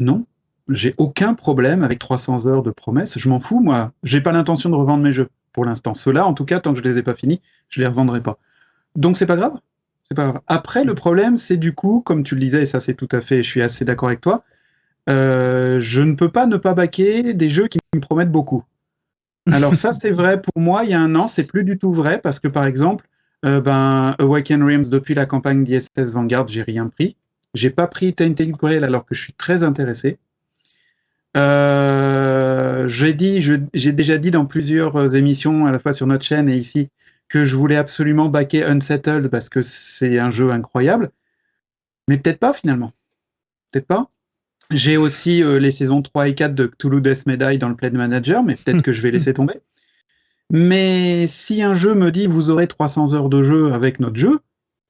non, j'ai aucun problème avec 300 heures de promesses. Je m'en fous, moi. J'ai pas l'intention de revendre mes jeux pour l'instant. Ceux-là, en tout cas, tant que je les ai pas finis, je les revendrai pas. Donc c'est pas grave. C'est pas grave. Après, le problème, c'est du coup, comme tu le disais, et ça c'est tout à fait, je suis assez d'accord avec toi, euh, je ne peux pas ne pas baquer des jeux qui me promettent beaucoup. Alors ça, c'est vrai pour moi, il y a un an, c'est plus du tout vrai, parce que par exemple, euh, ben, Awaken Realms, depuis la campagne d'ISS Vanguard, j'ai rien pris. J'ai pas pris Tainted Grail alors que je suis très intéressé. Euh, j'ai dit, j'ai déjà dit dans plusieurs émissions, à la fois sur notre chaîne et ici, que je voulais absolument backer Unsettled parce que c'est un jeu incroyable. Mais peut-être pas finalement. Peut-être pas. J'ai aussi euh, les saisons 3 et 4 de Cthulhu Death Medai dans le Play Manager, mais peut-être [LAUGHS] que je vais laisser tomber. Mais si un jeu me dit vous aurez 300 heures de jeu avec notre jeu,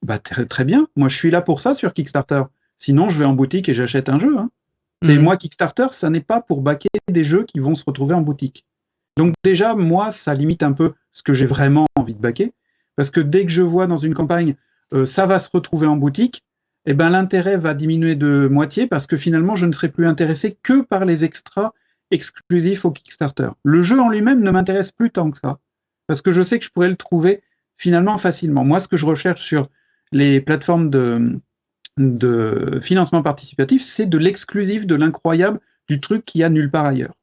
bah très, bien. Moi, je suis là pour ça sur Kickstarter. Sinon, je vais en boutique et j'achète un jeu. Hein. C'est mhm. moi Kickstarter, ça n'est pas pour baquer des jeux qui vont se retrouver en boutique. Donc déjà, moi, ça limite un peu ce que j'ai vraiment envie de baquer, parce que dès que je vois dans une campagne, euh, ça va se retrouver en boutique, eh ben, l'intérêt va diminuer de moitié, parce que finalement, je ne serai plus intéressé que par les extras exclusifs au Kickstarter. Le jeu en lui-même ne m'intéresse plus tant que ça, parce que je sais que je pourrais le trouver finalement facilement. Moi, ce que je recherche sur les plateformes de, de financement participatif, c'est de l'exclusif, de l'incroyable, du truc qu'il y a nulle part ailleurs.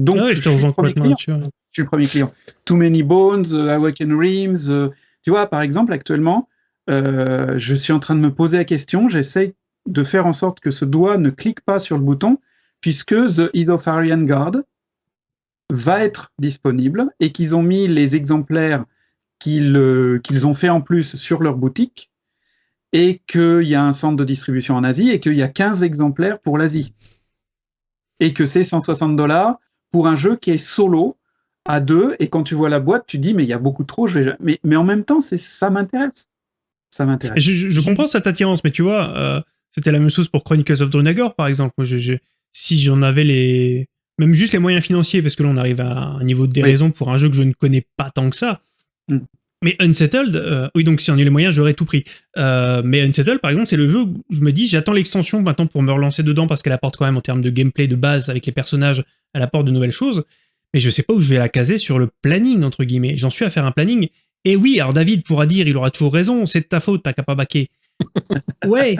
Donc, je, suis le premier client. je suis le premier client. Too Many Bones, uh, Awaken Realms. Uh, tu vois, par exemple, actuellement, euh, je suis en train de me poser la question. J'essaie de faire en sorte que ce doigt ne clique pas sur le bouton, puisque The Isofarian Guard va être disponible et qu'ils ont mis les exemplaires qu'ils euh, qu'ils ont fait en plus sur leur boutique et qu'il y a un centre de distribution en Asie et qu'il y a 15 exemplaires pour l'Asie. Et que c'est 160 dollars pour un jeu qui est solo à deux, et quand tu vois la boîte, tu dis mais il y a beaucoup trop, je vais mais, mais en même temps, ça m'intéresse. Ça m'intéresse. Je, comprends cette attirance, mais tu vois, euh, c'était la même chose pour Chronicles of Dronagor, par exemple. Si j'en avais les. Même juste les moyens financiers, parce que là, on arrive à un niveau de déraison pour un jeu que je ne connais pas tant que ça. Mm. Mais Unsettled, euh, oui, donc si on a les moyens, j'aurais tout pris. Euh, mais Unsettled, par exemple, c'est le jeu où je me dis, j'attends l'extension maintenant pour me relancer dedans parce qu'elle apporte quand même en termes de gameplay de base avec les personnages elle apporte de nouvelles choses, mais je sais pas où je vais la caser sur le planning, entre guillemets. J'en suis à faire un planning. Et oui, alors David pourra dire, il aura toujours raison, c'est de ta faute, t'as qu'à pas baquer. [LAUGHS] ouais,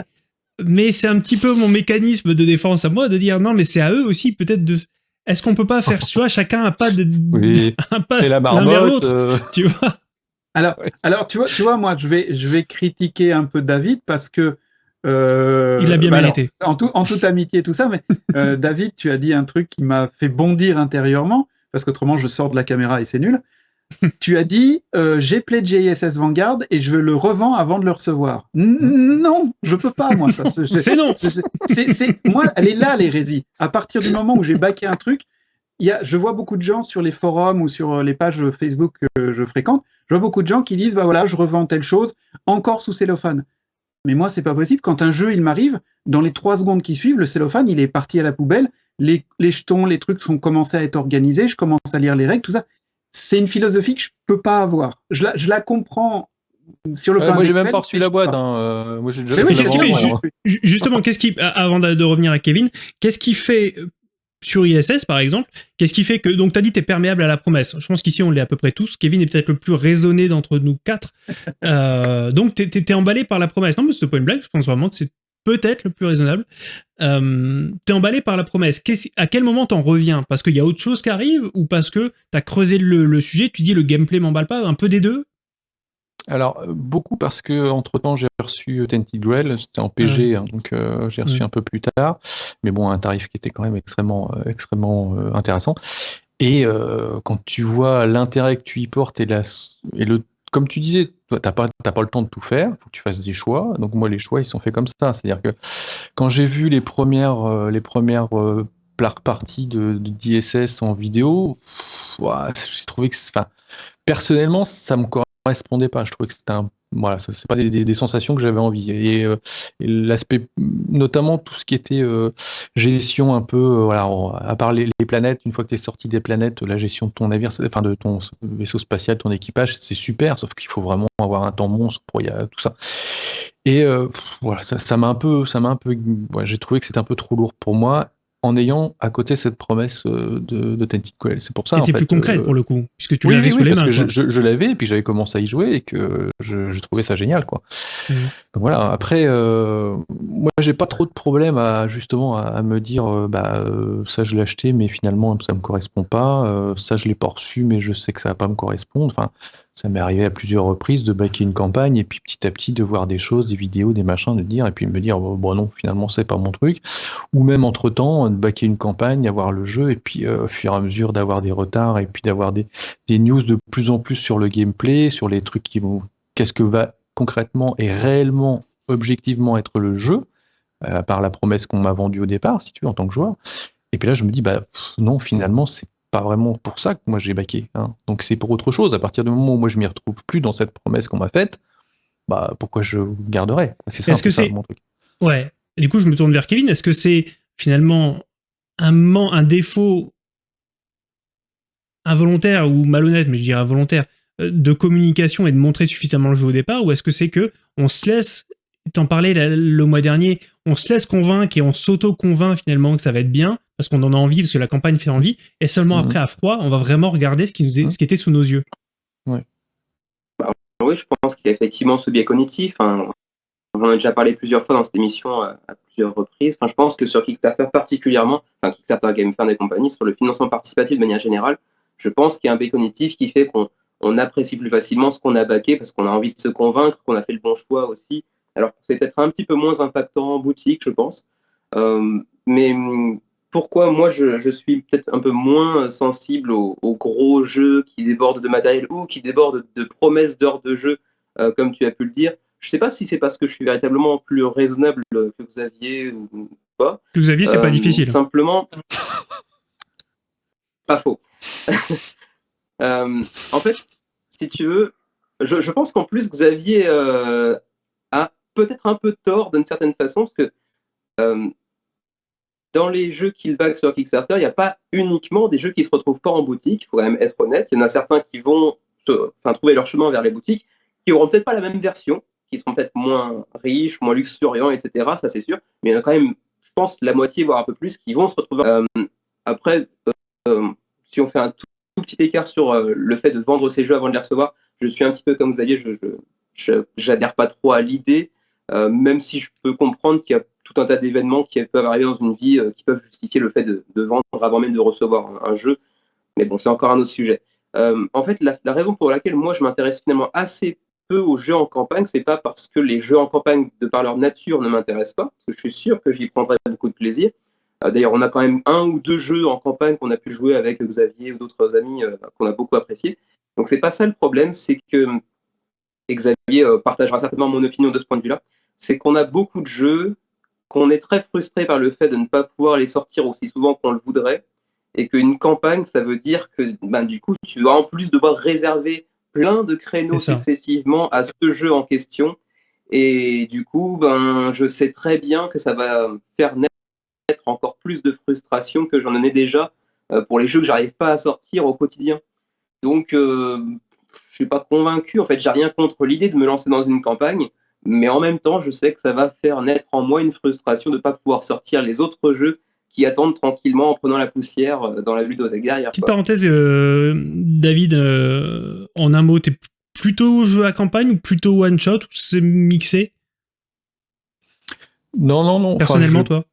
mais c'est un petit peu mon mécanisme de défense à moi de dire non, mais c'est à eux aussi peut-être de. Est-ce qu'on peut pas faire, tu vois, chacun a pas de. Oui. [LAUGHS] un pas et la marmotte, euh. tu vois. Alors, alors tu vois, tu vois, moi, je vais, je vais critiquer un peu David parce que euh, il a bien bah mérité. en, tout, en, toute amitié, tout ça, mais euh, [LAUGHS] David, tu as dit un truc qui m'a fait bondir intérieurement, parce qu'autrement je sors de la caméra et c'est nul. [LAUGHS] tu as dit euh, j'ai pledgé ISS Vanguard et je le revends avant de le recevoir. non, je peux pas moi ça. C'est non. C'est moi, elle est là l'hérésie. À partir du moment où j'ai baqué un truc, il y a, je vois beaucoup de gens sur les forums ou sur les pages Facebook que je fréquente, je vois beaucoup de gens qui disent bah voilà, je revends telle chose encore sous cellophane. Mais moi, c'est pas possible. Quand un jeu, il m'arrive, dans les trois secondes qui suivent, le cellophane, il est parti à la poubelle. Les, jetons, les trucs sont commencés à être organisés. Je commence à lire les règles, tout ça. C'est une philosophie que je peux pas avoir. Je la, je la comprends sur le plan Moi, j'ai même pas reçu la boîte. Hein. Euh, moi, j'ai déjà. Oui, justement, qu'est-ce qui, avant de revenir à Kevin, qu'est-ce qui fait sur ISS, par exemple, qu'est-ce qui fait que. Donc, tu as dit tu es perméable à la promesse. Je pense qu'ici, on l'est à peu près tous. Kevin est peut-être le plus raisonné d'entre nous quatre. Euh, donc, tu es, emballé par la promesse. Non, mais c'est pas une blague. Je pense vraiment que c'est peut-être le plus raisonnable. Euh, tu es emballé par la promesse. À quel moment t'en reviens? Parce qu'il y a autre chose qui arrive ou parce que tu as creusé le, le, sujet, tu dis le gameplay m'emballe pas Un peu des deux? Alors, euh, beaucoup parce que entre temps j'ai reçu euh, Tented Grail, c'était en PG, hein, donc euh, j'ai reçu un peu plus tard, mais bon, un tarif qui était quand même extrêmement, extrêmement intéressant. Et quand tu vois l'intérêt que tu y portes et, la, et le, comme tu disais, tu n'as pas, le temps de tout faire, il faut que tu fasses des choix. Donc moi, les choix, ils sont faits comme ça. C'est-à-dire que quand j'ai vu les premières, les premières parties de, d'ISS en vidéo, j'ai trouvé que, personnellement, ça me correspondait pas. Je trouvais que c'était voilà, c'est pas des, sensations que j'avais envie. Et, euh, l'aspect, notamment tout ce qui était euh, gestion un peu, euh, voilà, à part les, planètes, une fois que tu es sorti des planètes, la gestion de ton navire, enfin de ton vaisseau spatial, ton équipage, c'est super, sauf qu'il faut vraiment avoir un temps monstre pour y a, tout ça. Et voilà, ça m'a un peu, ça m'a un peu, j'ai trouvé que c'était un peu trop lourd pour moi en ayant à côté cette promesse euh, de, de Tentacle. C'est pour ça. Qui était plus concrète euh, pour le coup, puisque tu l'avais sous les parce mains. Que je, l'avais et puis j'avais commencé à y jouer et que je, trouvais ça génial, quoi. Mmh. voilà. Après, euh, moi, j'ai pas trop de problème à justement à, me dire, bah ça je l'ai acheté, mais finalement ça me correspond pas. ça je l'ai pas reçu, mais je sais que ça va pas me correspondre. Enfin, ça m'est arrivé à plusieurs reprises de baquer une campagne et puis petit à petit de voir des choses, des vidéos, des machins, de dire et puis me dire bon, non finalement c'est pas mon truc ou même entre temps de baquer une campagne, avoir le jeu et puis euh, au fur et à mesure d'avoir des retards et puis d'avoir des, news de plus en plus sur le gameplay, sur les trucs qui vont qu'est-ce que va concrètement et réellement objectivement être le jeu euh, à part la promesse qu'on m'a vendue au départ si tu veux en tant que joueur. Et puis là je me dis bah non finalement c'est pas vraiment pour ça que moi j'ai baqué. Hein. Donc c'est pour autre chose. À partir du moment où moi je m'y retrouve plus dans cette promesse qu'on m'a faite, bah pourquoi je garderais C'est Est-ce que c'est Ouais. du coup, je me tourne vers Kevin. Est-ce que c'est finalement un, un défaut involontaire ou malhonnête, mais je dirais involontaire, euh, de communication et de montrer suffisamment le jeu au départ, ou est-ce que c'est que on se laisse, t'en parlais le mois dernier, on se laisse convaincre et on s'auto-convainc finalement que ça va être bien, parce qu'on en a envie, parce que la campagne fait envie, et seulement mhm. après, à froid, on va vraiment regarder ce qui, nous est, ce qui était sous nos yeux. Bah, oui, je pense qu'il y a effectivement ce biais cognitif. Hein. On en a déjà parlé plusieurs fois dans cette émission euh, à, plusieurs reprises. Enfin, je pense que sur Kickstarter particulièrement, enfin Kickstarter, GameFund et compagnie, sur le financement participatif de manière générale, je pense qu'il y a un biais cognitif qui fait qu'on apprécie plus facilement ce qu'on a baqué parce qu'on a envie de se convaincre qu'on a fait le bon choix aussi. Alors c'est peut-être un petit peu moins impactant en boutique, je pense. Euh, mais pourquoi moi je, suis peut-être un peu moins sensible aux, gros jeux qui débordent de matériel ou qui débordent de promesses d'heures de jeu, euh, comme tu as pu le dire. Je ne sais pas si c'est parce que je suis véritablement plus raisonnable que Xavier ou pas. Que Xavier, c'est pas euh, difficile. Simplement, pas faux. [LAUGHS] Euh, en fait, si tu veux, je, pense qu'en plus Xavier a peut-être un peu tort d'une certaine façon, parce que dans les jeux qu'il back sur Kickstarter, il n'y a pas uniquement des jeux qui se retrouvent pas en boutique, il faut quand même être honnête. Il y en a certains qui vont trouver leur chemin vers les boutiques, qui n'auront peut-être pas la même version, qui seront peut-être moins riches, moins luxuriants, etc. Ça, c'est sûr. Mais il y en a quand même, je pense, la moitié, voire un peu plus, qui vont se retrouver. Euh, après, euh, si on fait un tout, petit écart sur euh, le fait de vendre ces jeux avant de les recevoir, je suis un petit peu comme Xavier, je n'adhère pas trop à l'idée, même si je peux comprendre qu'il y a tout un tas d'événements qui peuvent arriver dans une vie euh, qui peuvent justifier le fait de, vendre avant même de recevoir un, jeu. Mais bon, c'est encore un autre sujet. Euh, en fait, la, raison pour laquelle moi je m'intéresse finalement assez peu aux jeux en campagne, c'est pas parce que les jeux en campagne, de par leur nature, ne m'intéressent pas, je suis sûr que j'y prendrai beaucoup de plaisir. Euh, d'ailleurs, on a quand même un ou deux jeux en campagne qu'on a pu jouer avec Xavier ou d'autres amis qu'on a beaucoup apprécié. Donc c'est pas ça le problème, c'est que Xavier partagera certainement mon opinion de ce point de vue-là. C'est qu'on a beaucoup de jeux qu'on est très frustré par le fait de ne pas pouvoir les sortir aussi souvent qu'on le voudrait, et qu'une campagne, ça veut dire que ben, du coup, tu vas en plus devoir réserver plein de créneaux successivement à ce jeu en question. Et du coup, ben, je sais très bien que ça va faire naître encore plus de frustration que j'en ai déjà euh, pour les jeux que j'arrive pas à sortir au quotidien. Donc, euh, je suis pas convaincu. En fait, j'ai rien contre l'idée de me lancer dans une campagne. Mais en même temps, je sais que ça va faire naître en moi une frustration de ne pas pouvoir sortir les autres jeux qui attendent tranquillement en prenant la poussière euh, dans la ludothèque derrière. Petite parenthèse, euh, David, euh, en un mot, t'es plutôt jeu à campagne ou plutôt one shot ou c'est mixé? Non, non, non. Personnellement, toi?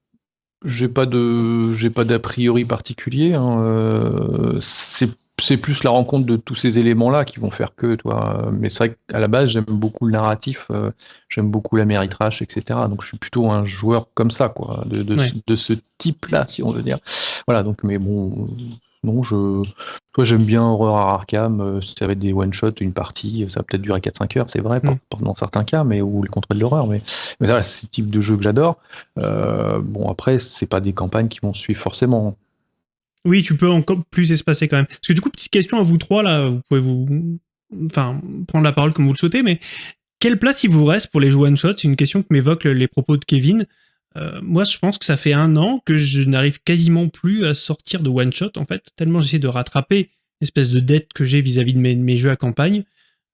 J'ai pas de, j'ai pas d'a priori particulier. Hein. c'est c'est plus la rencontre de tous ces éléments-là qui vont faire que, toi. Mais c'est vrai qu'à la base, j'aime beaucoup le narratif, euh, j'aime beaucoup la méritrache, etc. Donc je suis plutôt un joueur comme ça, quoi, de, de, ce type-là, si on veut dire. Voilà, donc, mais bon, non, je. Toi, j'aime bien Horror à Arkham, euh, ça va être des one-shots, une partie, ça va peut-être durer 4-5 heures, c'est vrai, mm. dans certains cas, mais ou les contrôles de l'horreur, mais, mais c'est le type de jeu que j'adore. Euh, bon, après, c'est pas des campagnes qui vont suivre forcément. Oui, tu peux encore plus espacer quand même. Parce que du coup, petite question à vous trois, là, vous pouvez vous. Enfin, prendre la parole comme vous le souhaitez, mais quelle place il vous reste pour les jeux one-shot C'est une question que m'évoquent les propos de Kevin. Euh, moi, je pense que ça fait un an que je n'arrive quasiment plus à sortir de one-shot, en fait, tellement j'essaie de rattraper l'espèce de dette que j'ai vis-à-vis de mes, jeux à campagne.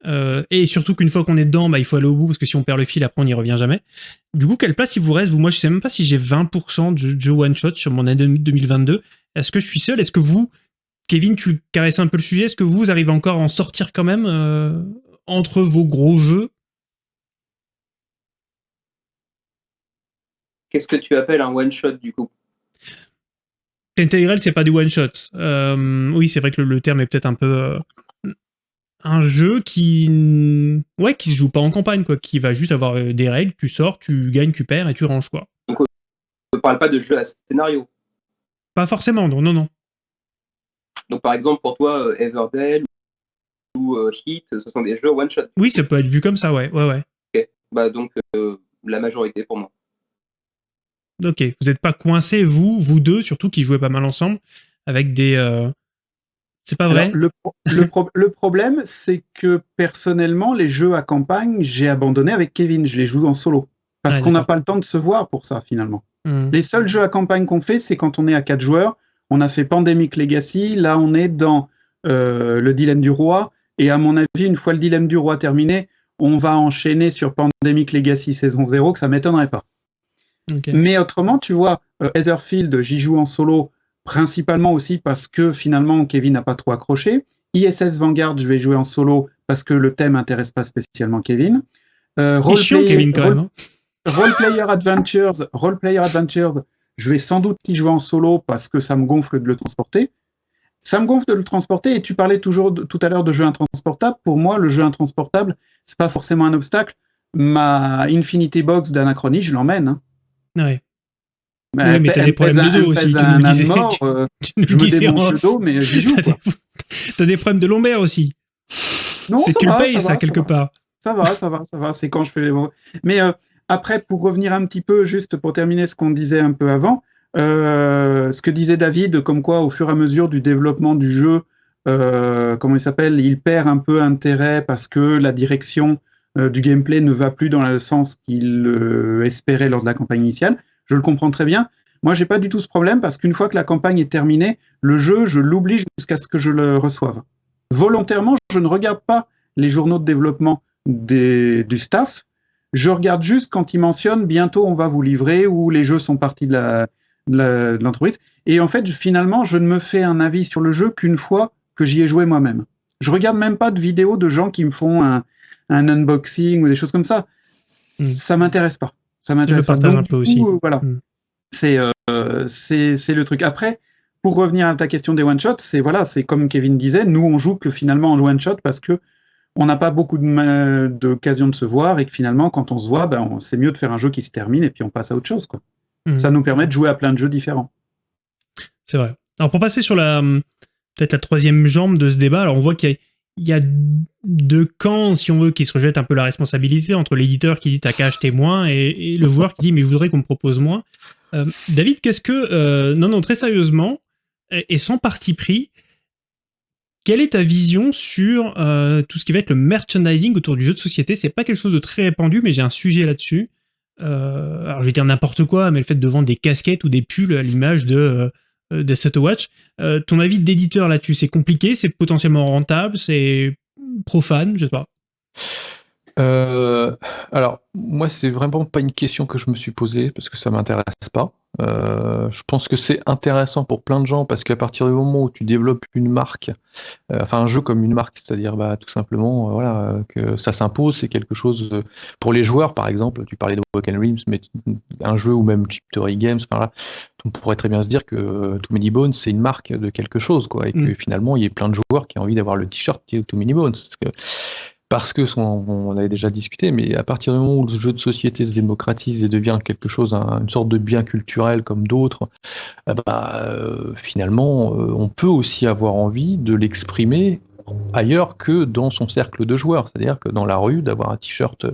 Euh, et surtout qu'une fois qu'on est dedans, bah, il faut aller au bout parce que si on perd le fil, après on n'y revient jamais. Du coup, quelle place il vous reste? Moi, je sais même pas si j'ai 20% de jeu one shot sur mon année 2022. Est-ce que je suis seul? Est-ce que vous, Kevin, tu caresses un peu le sujet? Est-ce que vous arrivez encore à en sortir quand même euh, entre vos gros jeux? Qu'est-ce que tu appelles un one shot du coup? Integral, c'est pas du one shot. Euh, oui, c'est vrai que le, terme est peut-être un peu un jeu qui ouais qui se joue pas en campagne quoi qui va juste avoir euh, des règles tu sors tu gagnes tu perds et tu ranges quoi. Donc on ne parle pas de jeu à scénario pas forcément non non non. Donc par exemple pour toi euh, Everdell ou euh, Heat ce sont des jeux one shot oui ça peut être vu comme ça ouais ouais ouais. Ok. Bah donc la majorité pour moi. Ok. Vous n'êtes pas coincés vous vous deux surtout qui jouez pas mal ensemble avec des c'est pas vrai? Le, le, problème, c'est que personnellement, les jeux à campagne, j'ai abandonné avec Kevin. Je les joue en solo. Parce qu'on n'a pas le temps de se voir pour ça, finalement. Hmm. Les seuls jeux à campagne qu'on fait, c'est quand on est à quatre joueurs. On a fait Pandemic Legacy. Là, on est dans euh, le dilemme du roi. Et à mon avis, une fois le dilemme du roi terminé, on va enchaîner sur Pandemic Legacy saison 0, que ça m'étonnerait pas. Mais autrement, tu vois, euh, Etherfield, j'y joue en solo principalement aussi parce que finalement Kevin n'a pas trop accroché. ISS Vanguard, je vais jouer en solo parce que le thème n'intéresse pas spécialement Kevin. Euh, Kevin, quand même. Hein. Role Player Adventures, Role Player Adventures, je vais sans doute y jouer en solo parce que ça me gonfle de le transporter. Ça me gonfle de le transporter et tu parlais toujours tout à l'heure de jeu intransportable. Pour moi, le jeu intransportable, c'est pas forcément un obstacle. Ma Infinity Box d'Anachronie, je l'emmène. Hein. Ouais oui, mais t'as des problèmes de dos aussi. Tu nous disais, mort, tu, euh, nous je me le dos, mais j'y joue. [LAUGHS] T'as des problèmes de lombaire aussi. Non, c'est tu le payes, ça, quelque part. Ça va, ça va, ça va. C'est quand je fais les. Mais euh, après, pour revenir un petit peu, juste pour terminer ce qu'on disait un peu avant, euh, ce que disait David, comme quoi, au fur et à mesure du développement du jeu, euh, comment il s'appelle, il perd un peu intérêt parce que la direction euh, du gameplay ne va plus dans le sens qu'il espérait lors de la campagne initiale je le comprends très bien. Moi, j'ai pas du tout ce problème parce qu'une fois que la campagne est terminée, le jeu, je l'oublie jusqu'à ce que je le reçoive. Volontairement, je ne regarde pas les journaux de développement du staff. Je regarde juste quand ils mentionnent bientôt on va vous livrer ou les jeux sont partis de l'entreprise. Et en fait, finalement, je ne me fais un avis sur le jeu qu'une fois que j'y ai joué moi-même. Je regarde même pas de vidéos de gens qui me font un, unboxing ou des choses comme ça. Hmm. Ça m'intéresse pas. Ça m'intéresse un peu aussi. voilà. Mm. Euh, c'est c'est le truc. Après, pour revenir à ta question des one shots, c'est voilà, c'est comme Kevin disait, nous on joue que finalement en one shot parce que on n'a pas beaucoup d'occasion de, de, se voir et que finalement quand on se voit, ben, c'est mieux de faire un jeu qui se termine et puis on passe à autre chose quoi. Mm. Ça nous permet de jouer à plein de jeux différents. C'est vrai. Alors pour passer sur la peut-être la troisième jambe de ce débat, alors on voit qu'il y y a deux camps, si on veut, qui se rejettent un peu la responsabilité entre l'éditeur qui dit t'as qu'à acheter moins et, le joueur qui dit mais je voudrais qu'on me propose moins. Euh, David, qu'est-ce que... Euh, non, non, très sérieusement, et, sans parti pris, quelle est ta vision sur euh, tout ce qui va être le merchandising autour du jeu de société? C'est pas quelque chose de très répandu, mais j'ai un sujet là-dessus. alors je vais dire n'importe quoi, mais le fait de vendre des casquettes ou des pulls à l'image de euh, Set Watch. Euh, ton avis d'éditeur là-dessus, c'est compliqué, c'est potentiellement rentable, c'est profane, je sais pas. Euh, alors, moi, c'est vraiment pas une question que je me suis posée parce que ça m'intéresse pas. Euh, je pense que c'est intéressant pour plein de gens parce qu'à partir du moment où tu développes une marque, euh, enfin un jeu comme une marque, c'est-à-dire bah, tout simplement voilà, que ça s'impose, c'est quelque chose pour les joueurs par exemple. Tu parlais de Broken Realms, mais un jeu ou même Chip Games, on pourrait très bien se dire que Too Many Bones c'est une marque de quelque chose, quoi, et que mm. finalement il y a plein de joueurs qui ont envie d'avoir le t-shirt Too Many Bones. Parce que parce que on, avait déjà discuté, mais à partir du moment où le jeu de société se démocratise et devient quelque chose, une sorte de bien culturel comme d'autres, eh ben, euh, finalement, euh, on peut aussi avoir envie de l'exprimer ailleurs que dans son cercle de joueurs, c'est-à-dire que dans la rue, d'avoir un t-shirt,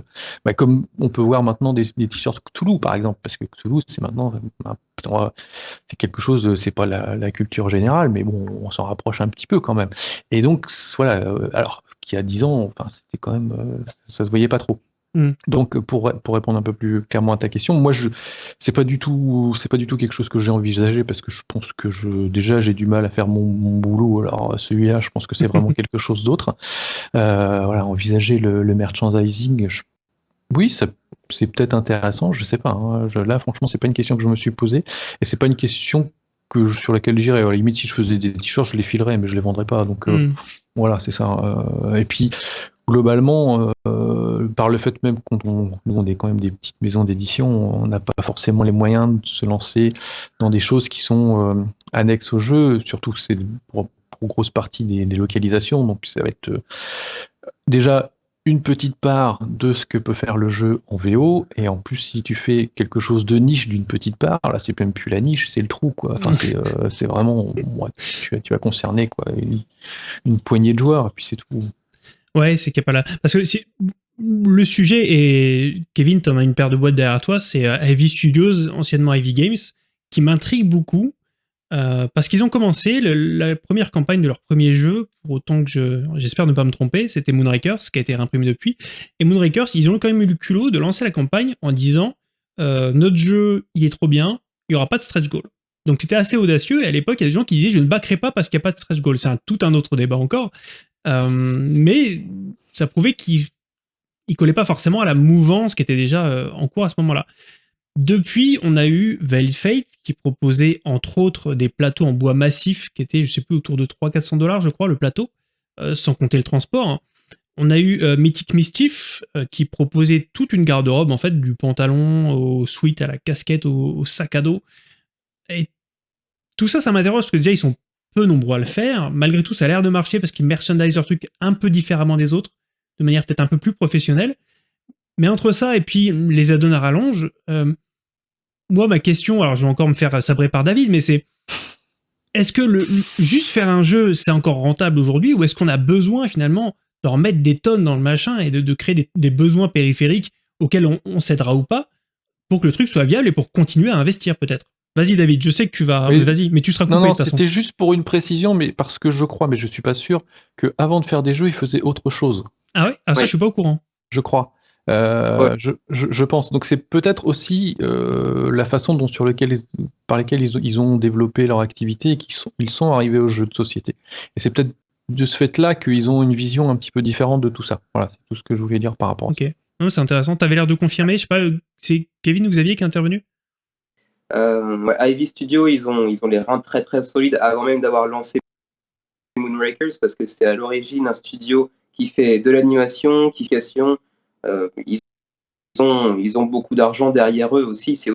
bah, comme on peut voir maintenant des, t-shirts Cthulhu par exemple, parce que Cthulhu c'est maintenant c'est quelque chose, c'est pas la, la, culture générale, mais bon, on s'en rapproche un petit peu quand même. Et donc voilà, euh, alors qu'il y a 10 ans, enfin, c'était quand même, euh, ça se voyait pas trop. Mm. Donc pour, pour répondre un peu plus clairement à ta question, moi je c'est pas du tout c'est pas du tout quelque chose que j'ai envisagé parce que je pense que je déjà j'ai du mal à faire mon, boulot. Alors celui-là, je pense que c'est vraiment [LAUGHS] quelque chose d'autre. Euh, voilà, envisager le, merchandising, oui, c'est peut-être intéressant, je sais pas. Hein. là, franchement, c'est pas une question que je me suis posée et c'est pas une question que sur laquelle j'irais. À la limite, si je faisais des t-shirts, je les filerais, mais je les vendrais pas. Donc euh, mm. Voilà, c'est ça. Euh, et puis globalement, euh, par le fait même qu'on nous on est quand même des petites maisons d'édition, on n'a pas forcément les moyens de se lancer dans des choses qui sont euh, annexes au jeu, surtout que c'est pour, grosse partie des, localisations, donc ça va être euh, déjà une petite part de ce que peut faire le jeu en VO, et en plus si tu fais quelque chose de niche d'une petite part, là c'est même plus la niche, c'est le trou quoi. Enfin c'est vraiment, tu, vas concerner quoi, une, une poignée de joueurs, et puis c'est tout. Ouais, c'est qu'il n'y a pas là. Parce que si, le sujet, et Kevin, tu en as une paire de boîtes derrière toi, c'est Heavy Studios, anciennement Heavy Games, qui m'intrigue beaucoup. Euh, parce qu'ils ont commencé la première campagne de leur premier jeu, pour autant que j'espère ne pas me tromper, c'était Moonrakers, qui a été réimprimé depuis. Et Moonrakers, ils ont quand même eu le culot de lancer la campagne en disant euh, Notre jeu, il est trop bien, il n'y aura pas de stretch goal. Donc c'était assez audacieux, et à l'époque, il y a des gens qui disaient Je ne backerai pas parce qu'il n'y a pas de stretch goal. C'est tout un autre débat encore. Euh, mais ça prouvait qu'il ne collait pas forcément à la mouvance qui était déjà en cours à ce moment-là. Depuis, on a eu Veiled Fate qui proposait entre autres des plateaux en bois massif qui étaient, je sais plus, autour de 300-400 dollars, je crois, le plateau, euh, sans compter le transport. Hein. On a eu Mythic Mischief qui proposait toute une garde-robe, en fait, du pantalon au sweat à la casquette au, sac à dos. Et tout ça, ça m'interroge parce que déjà, ils sont peu nombreux à le faire. Malgré tout, ça a l'air de marcher parce qu'ils merchandisent leur truc un peu différemment des autres, de manière peut-être un peu plus professionnelle. Mais entre ça et puis les add-ons à rallonge, euh, moi, ma question, alors je vais encore me faire sabrer par David, mais c'est est-ce que le, juste faire un jeu, c'est encore rentable aujourd'hui ou est-ce qu'on a besoin finalement de remettre des tonnes dans le machin et de, créer des, besoins périphériques auxquels on, on cédera ou pas pour que le truc soit viable et pour continuer à investir peut-être? Vas-y David, je sais que tu vas. Vas-y, mais tu seras coupé non, non, C'était juste pour une précision, mais parce que je crois, mais je suis pas sûr, que avant de faire des jeux, il faisait autre chose. Ah ouais? Ah ça, je suis pas au courant. Je crois. Euh, je, pense. Donc c'est peut-être aussi euh, la façon dont, sur lequel, par laquelle ils, ont développé leur activité et qu'ils sont, ils sont arrivés au jeu de société. Et c'est peut-être de ce fait-là qu'ils ont une vision un petit peu différente de tout ça. Voilà, c'est tout ce que je voulais dire par rapport à ça. Ok. C'est intéressant. Tu avais l'air de confirmer. Je sais pas, c'est Kevin ou Xavier qui est intervenu? Euh, Ivy Studio, ils ont, ils ont les reins très très solides avant même d'avoir lancé Moonrakers parce que c'est à l'origine un studio qui fait de l'animation, qui question. Euh, ils, ont, ils ont beaucoup d'argent derrière eux aussi. C'est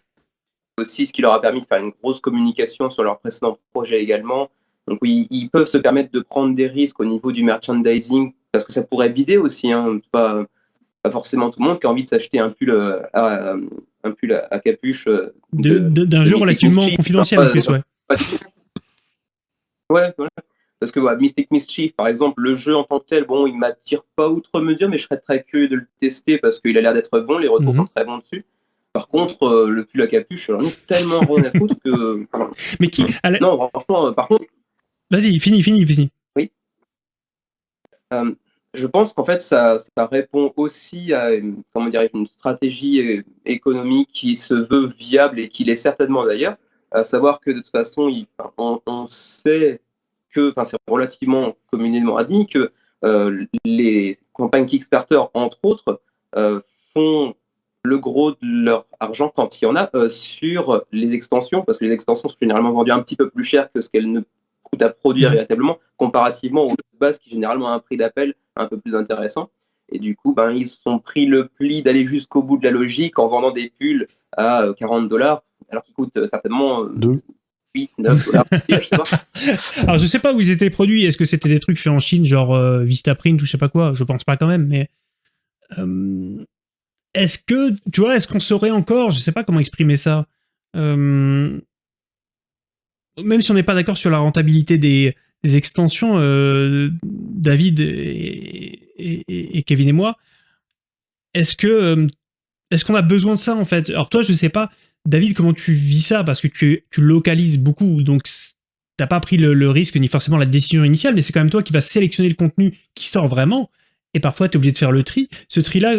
aussi ce qui leur a permis de faire une grosse communication sur leur précédent projet également. Donc oui, ils peuvent se permettre de prendre des risques au niveau du merchandising parce que ça pourrait bider aussi. Hein, pas, pas forcément tout le monde qui a envie de s'acheter un pull euh, à, un pull à, capuche. Euh, d'un jeu relativement confidentiel en plus, ouais. Ouais, voilà. Parce que Mystic Mischief, par exemple, le jeu en tant que tel, bon, il m'attire pas outre mesure, mais je serais très curieux de le tester parce qu'il a l'air d'être bon, les retours sont mhm. très bons dessus. Par contre, euh, le pull à capuche, j'en ai tellement rien à foutre que. [LAUGHS] mais qui Non, franchement, par contre. Vas-y, fini, fini, fini. Oui. Euh, je pense qu'en fait, ça, répond aussi à comment dire, une stratégie économique qui se veut viable et qui l'est certainement d'ailleurs, à savoir que de toute façon, on, sait que, enfin, c'est relativement communément admis que euh, les campagnes Kickstarter, entre autres, euh, font le gros de leur argent quand il y en a euh, sur les extensions, parce que les extensions sont généralement vendues un petit peu plus cher que ce qu'elles ne coûtent à produire véritablement, comparativement aux bases qui généralement ont un prix d'appel un peu plus intéressant. Et du coup, ben, ils ont pris le pli d'aller jusqu'au bout de la logique en vendant des pulls à 40 euh, dollars, alors qu'ils coûtent certainement 8, euh, 9 dollars. je sais pas. Alors, je sais pas où ils étaient produits. Est-ce que c'était des trucs faits en Chine, genre Vistaprint ou je sais pas quoi? Je pense pas quand même, mais. est-ce que, tu vois, est-ce qu'on saurait encore, je sais pas comment exprimer ça, même si on n'est pas d'accord sur la rentabilité des, des extensions, euh, David et, Kevin et moi, est-ce que euh, est-ce qu'on a besoin de ça en fait? Alors toi, je sais pas, David, comment tu vis ça? Parce que tu, localises beaucoup, donc t'as pas pris le, risque ni forcément la décision initiale, mais c'est quand même toi qui vas sélectionner le contenu qui sort vraiment. Et parfois, tu es obligé de faire le tri. Ce tri-là,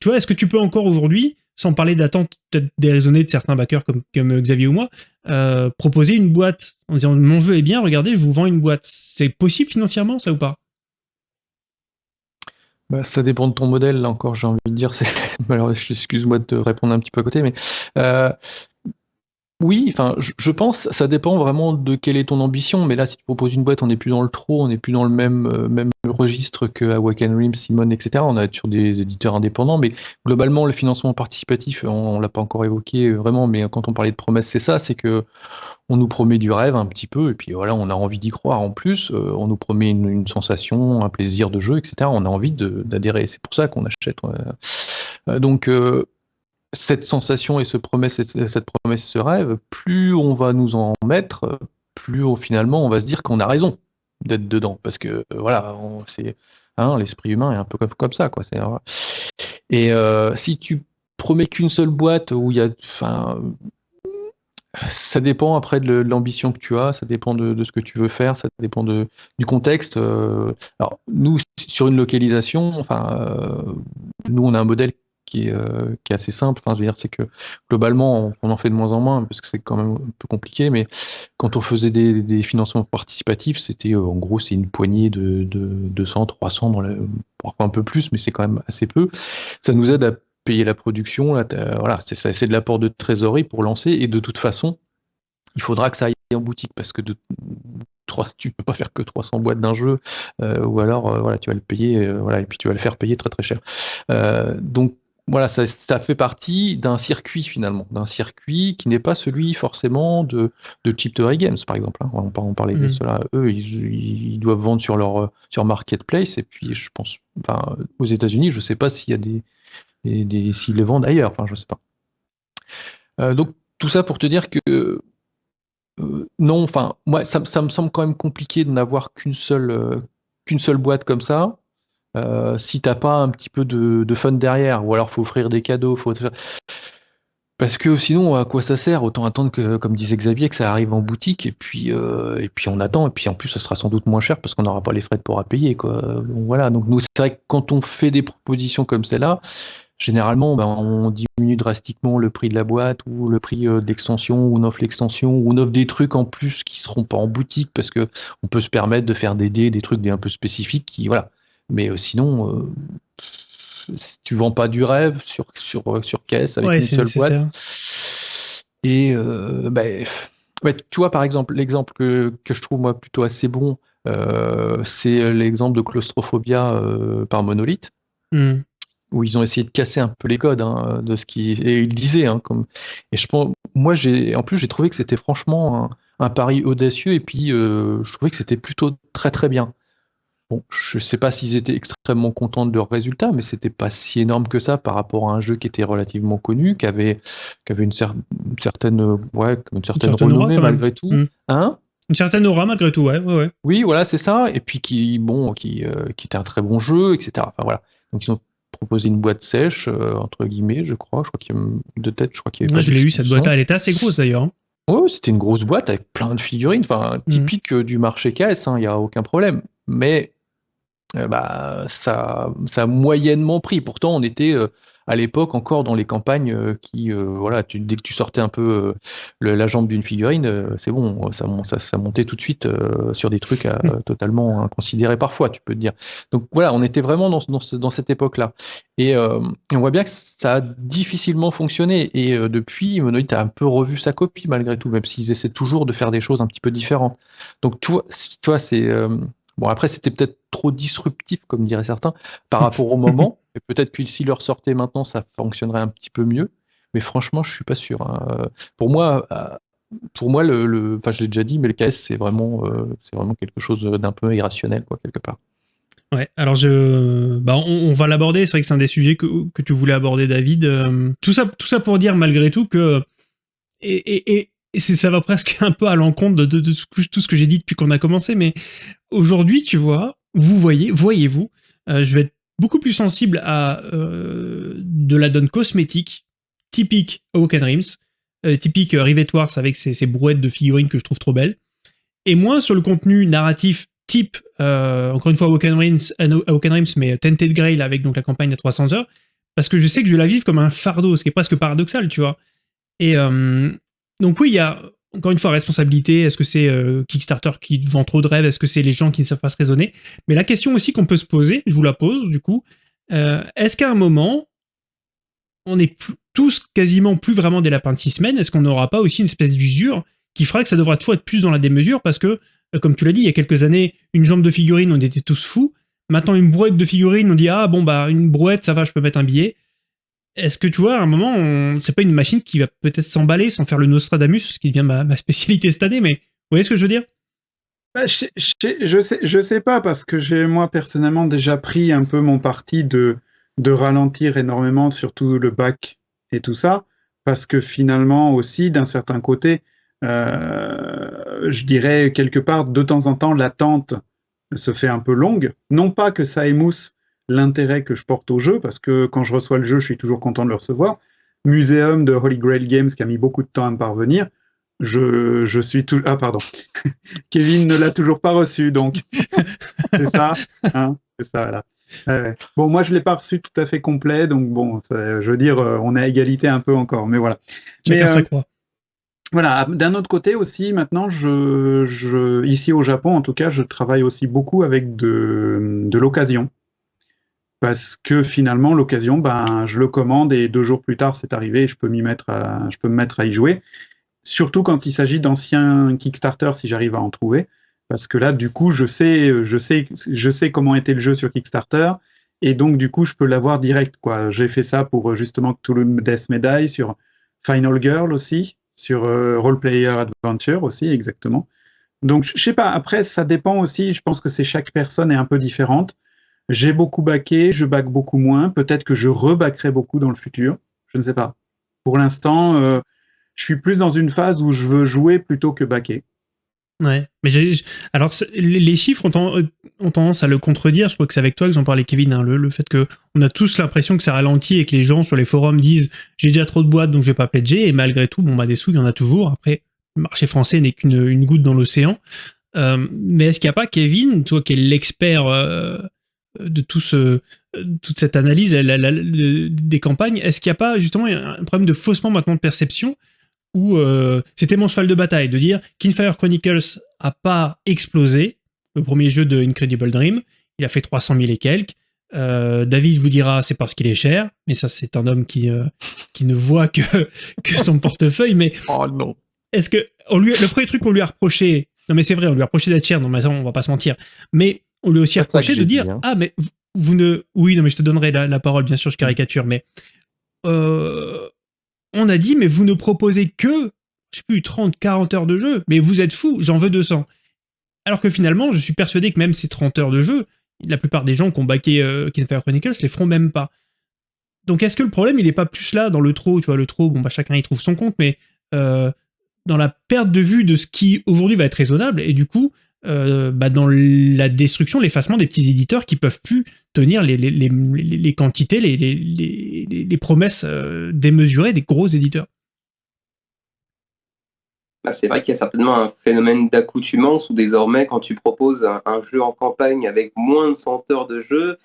tu vois, est-ce que tu peux encore aujourd'hui, sans parler d'attente peut-être déraisonnée de certains backers comme, comme Xavier ou moi, euh, proposer une boîte en disant mon jeu est bien, regardez, je vous vends une boîte. C'est possible financièrement, ça ou pas? Bah, ça dépend de ton modèle, là encore, j'ai envie de dire. [LAUGHS] Alors, excuse-moi de te répondre un petit peu à côté, mais euh, oui, enfin, je, pense, ça dépend vraiment de quelle est ton ambition. Mais là, si tu proposes une boîte, on n'est plus dans le trop, on n'est plus dans le même, euh, même registre que Awaken Rim, Simon, etc. On est sur des éditeurs indépendants, mais globalement, le financement participatif, on, l'a pas encore évoqué euh, vraiment, mais quand on parlait de promesses, c'est ça, c'est que on nous promet du rêve un petit peu, et puis voilà, on a envie d'y croire en plus. Euh, on nous promet une, sensation, un plaisir de jeu, etc. On a envie d'adhérer. C'est pour ça qu'on achète. donc cette sensation et cette promesse, ce rêve, plus on va nous en mettre, plus finalement on va se dire qu'on a raison d'être dedans. Parce que voilà, c'est hein, l'esprit humain est un peu comme, ça. Quoi, et euh, si tu promets qu'une seule boîte où il y a. Ça dépend après de l'ambition que tu as, ça dépend de, ce que tu veux faire, ça dépend de, du contexte. Euh. alors, nous, sur une localisation, enfin, euh, nous, on a un modèle qui est, euh, qui est assez simple. Enfin, je veux dire, c'est que globalement, on, en fait de moins en moins parce que c'est quand même un peu compliqué. Mais quand on faisait des, financements participatifs, c'était euh, en gros, c'est une poignée de, de 200, 300, dans parfois un peu plus, mais c'est quand même assez peu. Ça nous aide à payer la production. Là, voilà, c'est de l'apport de trésorerie pour lancer. Et de toute façon, il faudra que ça aille en boutique parce que de, 3, tu peux pas faire que 300 boîtes d'un jeu euh, ou alors voilà tu vas le payer voilà et puis tu vas le faire payer très très cher donc voilà, ça, fait partie d'un circuit finalement, d'un circuit qui n'est pas celui forcément de, de Games par exemple. Hein. On, on parlait de mmh. cela. Eux, ils, doivent vendre sur leur sur marketplace et puis je pense, enfin, aux États-Unis, je ne sais pas s'il y a des, des, s'ils les vendent ailleurs. Enfin, je sais pas. Euh, donc tout ça pour te dire que euh, non, enfin, moi, ça, me semble quand même compliqué de n'avoir qu'une seule euh, qu'une seule boîte comme ça. Euh, si t'as pas un petit peu de, fun derrière, ou alors faut offrir des cadeaux, parce que sinon, à quoi ça sert? Autant attendre comme disait Xavier, que ça arrive en boutique, et puis, euh, on attend, et puis en plus, ça sera sans doute moins cher parce qu'on n'aura pas les frais de port à payer. Quoi. Voilà. Donc c'est vrai que quand on fait des propositions comme celle-là, généralement, ben, on diminue drastiquement le prix de la boîte ou le prix euh, d'extension, ou on offre l'extension, ou on offre des trucs en plus qui seront pas en boutique parce que on peut se permettre de faire des dés, des trucs un peu spécifiques qui, voilà, mais euh, sinon, euh, tu vends pas du rêve sur, sur, euh, sur caisse avec une seule boîte. Et bah, tu vois, par exemple, l'exemple que, que, je trouve moi plutôt assez bon, c'est l'exemple de claustrophobia par Monolith. Hmm. où ils ont essayé de casser un peu les codes hein, de ce qui et ils disaient hein, comme et je pense moi j'ai en plus j'ai trouvé que c'était franchement un, un, pari audacieux et puis je trouvais que c'était plutôt très très bien Bon, je sais pas s'ils étaient extrêmement contents de leurs résultats, mais c'était pas si énorme que ça par rapport à un jeu qui était relativement connu, qui avait, qui avait une, certaine, ouais, une certaine, renommée malgré tout. Hmm. Hein? Une certaine aura malgré tout, ouais, ouais, Oui, voilà, c'est ça. Et puis qui, bon, qui, euh, qui était un très bon jeu, etc. Enfin voilà. Donc ils ont proposé une boîte sèche euh, entre guillemets, je crois. Je crois qu'il y a de tête, je crois qu'il y avait. Moi, je l'ai eu cette boîte-là. Elle était assez grosse d'ailleurs. Hein. Oui, c'était une grosse boîte avec plein de figurines, enfin hmm. typique euh, du marché KS. Hein, il n'y a aucun problème. Mais euh, bah, ça, ça a moyennement pris. Pourtant, on était euh, à l'époque encore dans les campagnes euh, qui, voilà, tu, dès que tu sortais un peu la jambe d'une figurine, c'est bon, ça, ça, ça, montait tout de suite sur des trucs mmh. [LAUGHS] totalement inconsidérés parfois, tu peux te dire. Donc voilà, on était vraiment dans, dans, dans cette époque-là. Et, on voit bien que ça a difficilement fonctionné. Et depuis, Monolith a un peu revu sa copie malgré tout, même s'ils essaient toujours de faire des choses un petit peu différentes. Donc toi, toi c'est Bon, après, c'était peut-être trop disruptif, comme diraient certains, par rapport au moment. [LAUGHS] Et peut-être que si leur sortait maintenant, ça fonctionnerait un petit peu mieux. Mais franchement, je suis pas sûr. Hein. Pour moi, euh, pour moi, le, enfin, je l'ai déjà dit, mais le KS, c'est vraiment, euh, c'est vraiment quelque chose d'un peu irrationnel, quoi, quelque part. Ouais, alors je, bah, on, va l'aborder. C'est vrai que c'est un des sujets que, que, tu voulais aborder, David. Euh, tout ça, tout ça pour dire malgré tout que et, et, et ça va presque [LAUGHS] un peu à l'encontre de, tout ce que j'ai dit depuis qu'on a commencé, mais aujourd'hui, tu vois, vous voyez, voyez-vous, euh, je vais être beaucoup plus sensible à euh, de la donne cosmétique, typique Awoken Dreams, euh, typique Rivet Wars avec ces, brouettes de figurines que je trouve trop belles, et moins sur le contenu narratif type, encore une fois, Awoken Dreams, Awoken Dreams mais Tented Grail avec donc la campagne à 300 heures, parce que je sais que je vais la vivre comme un fardeau, ce qui est presque paradoxal, tu vois. Et donc oui, il y a encore une fois responsabilité. Est-ce que c'est euh, Kickstarter qui vend trop de rêves Est-ce que c'est les gens qui ne savent pas se raisonner? Mais la question aussi qu'on peut se poser, je vous la pose du coup, euh, est-ce qu'à un moment, on est tous quasiment plus vraiment des lapins de six semaines Est-ce qu'on n'aura pas aussi une espèce d'usure qui fera que ça devra toujours être plus dans la démesure? Parce que, comme tu l'as dit, il y a quelques années, une jambe de figurine, on était tous fous. Maintenant, une brouette de figurines, on dit ah bon bah une brouette, ça va, je peux mettre un billet. Est-ce que tu vois, à un moment, c'est pas une machine qui va peut-être s'emballer sans faire le Nostradamus, ce qui devient ma, spécialité cette année, mais vous voyez ce que je veux dire? Bah, je, je, sais, je sais pas parce que j'ai moi personnellement déjà pris un peu mon parti de, de ralentir énormément, surtout le bac et tout ça, parce que finalement aussi, d'un certain côté, euh, je dirais quelque part, de temps en temps, l'attente se fait un peu longue. Non pas que ça émousse l'intérêt que je porte au jeu, parce que quand je reçois le jeu, je suis toujours content de le recevoir. Muséum de Holy Grail Games qui a mis beaucoup de temps à me parvenir. Je, je suis tout. Ah, pardon. [LAUGHS] Kevin ne l'a toujours pas reçu, donc. [LAUGHS] c'est ça. Hein c'est ça, là. Bon, moi, je ne l'ai pas reçu tout à fait complet, donc bon, je veux dire, euh, on est à égalité un peu encore, mais voilà. mais, euh, croit. Voilà, d'un autre côté aussi, maintenant, je, ici au Japon, en tout cas, je travaille aussi beaucoup avec de, de l'occasion. Parce que finalement, l'occasion, ben, je le commande et deux jours plus tard, c'est arrivé et je peux, m'y mettre je peux me mettre à y jouer. Surtout quand il s'agit d'anciens Kickstarter, si j'arrive à en trouver. Parce que là, du coup, je sais, je sais, je sais comment était le jeu sur Kickstarter. Et donc, du coup, je peux l'avoir direct. quoi. J'ai fait ça pour justement le Death Medai, sur Final Girl aussi sur euh, Role Player Adventure aussi, exactement. Donc, je sais pas, après, ça dépend aussi, je pense que c'est chaque personne est un peu différente. J'ai beaucoup baqué, je back beaucoup moins, peut-être que je rebackerai beaucoup dans le futur, je ne sais pas. Pour l'instant, euh, je suis plus dans une phase où je veux jouer plutôt que baquer. Ouais, mais alors les chiffres ont, tendance à le contredire. Je crois que c'est avec toi que j'en parlais, Kevin. Hein, le, fait que on a tous l'impression que ça ralentit et que les gens sur les forums disent j'ai déjà trop de boîtes donc je vais pas pledger. Et malgré tout, bon bah des sous il y en a toujours. Après, le marché français n'est qu'une une goutte dans l'océan. Euh, mais est-ce qu'il n'y a pas, Kevin, toi qui es l'expert euh, de tout ce, toute cette analyse des campagnes, est-ce qu'il n'y a pas justement un problème de faussement maintenant de perception où euh, c'était mon cheval de bataille de dire Kinfire Chronicles a pas explosé, le premier jeu de Incredible Dream, il a fait 300 000 et quelques. Euh, David vous dira c'est parce qu'il est cher, mais ça c'est un homme qui, euh, qui ne voit que, [LAUGHS] que son portefeuille. Mais [LAUGHS] oh non. Est-ce que on lui, le premier truc qu'on lui a reproché, non mais c'est vrai, on lui a reproché d'être cher, non mais ça on va pas se mentir, mais on lui a aussi reproché de dire hein. ah mais vous ne, oui non mais je te donnerai la, la parole bien sûr, je caricature, mais euh, on a dit, mais vous ne proposez que, je sais plus, 30, 40 heures de jeu, mais vous êtes fou, j'en veux 200. Alors que finalement, je suis persuadé que même ces 30 heures de jeu, la plupart des gens qui ont baqué euh, Kinfire Chronicles les feront même pas. Donc est-ce que le problème, il n'est pas plus là dans le trop, tu vois, le trop, bon bah chacun y trouve son compte, mais euh, dans la perte de vue de ce qui aujourd'hui va être raisonnable, et du coup, euh, bah, dans la destruction, l'effacement des petits éditeurs qui peuvent plus tenir les, quantités, les, promesses euh, démesurées des gros éditeurs. Bah, c'est vrai qu'il y a certainement un phénomène d'accoutumance où désormais, quand tu proposes un, jeu en campagne avec moins de 100 heures de jeu,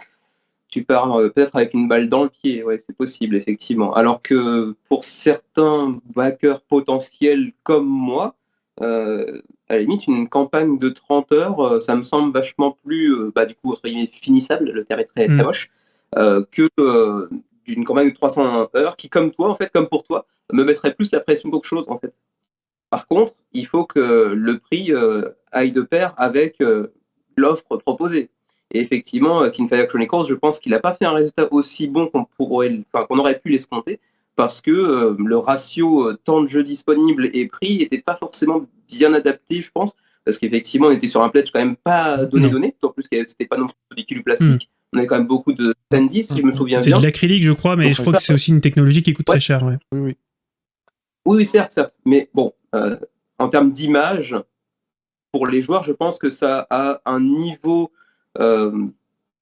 tu pars euh, peut-être avec une balle dans le pied. Ouais, c'est possible, effectivement. Alors que pour certains backers potentiels comme moi, euh, à la limite, une campagne de 30 heures, euh, ça me semble vachement plus, euh, bah, du coup, finissable, le terme est très, très mm. moche, que d'une campagne de 300 heures qui, comme toi, en fait, comme pour toi, me mettrait plus la pression qu'autre chose, en fait. Par contre, il faut que le prix aille de pair avec l'offre proposée. Et effectivement, Kinfire Chronicles, je pense qu'il n'a pas fait un résultat aussi bon qu'on qu'on aurait pu l'escompter, parce que euh, le ratio euh, temps de jeu disponible et prix n'était pas forcément bien adapté, je pense, parce qu'effectivement, on était sur un pledge quand même pas donné-donné, en plus c'était pas non plus du véhicule plastique. Hmm. On avait quand même beaucoup de standees, si je me souviens bien. C'est de l'acrylique, je crois, mais je crois que c'est aussi une technologie qui coûte très cher. Oui, oui. oui, certes, certes. Mais bon, euh, en termes d'image, pour les joueurs, je pense que ça a un niveau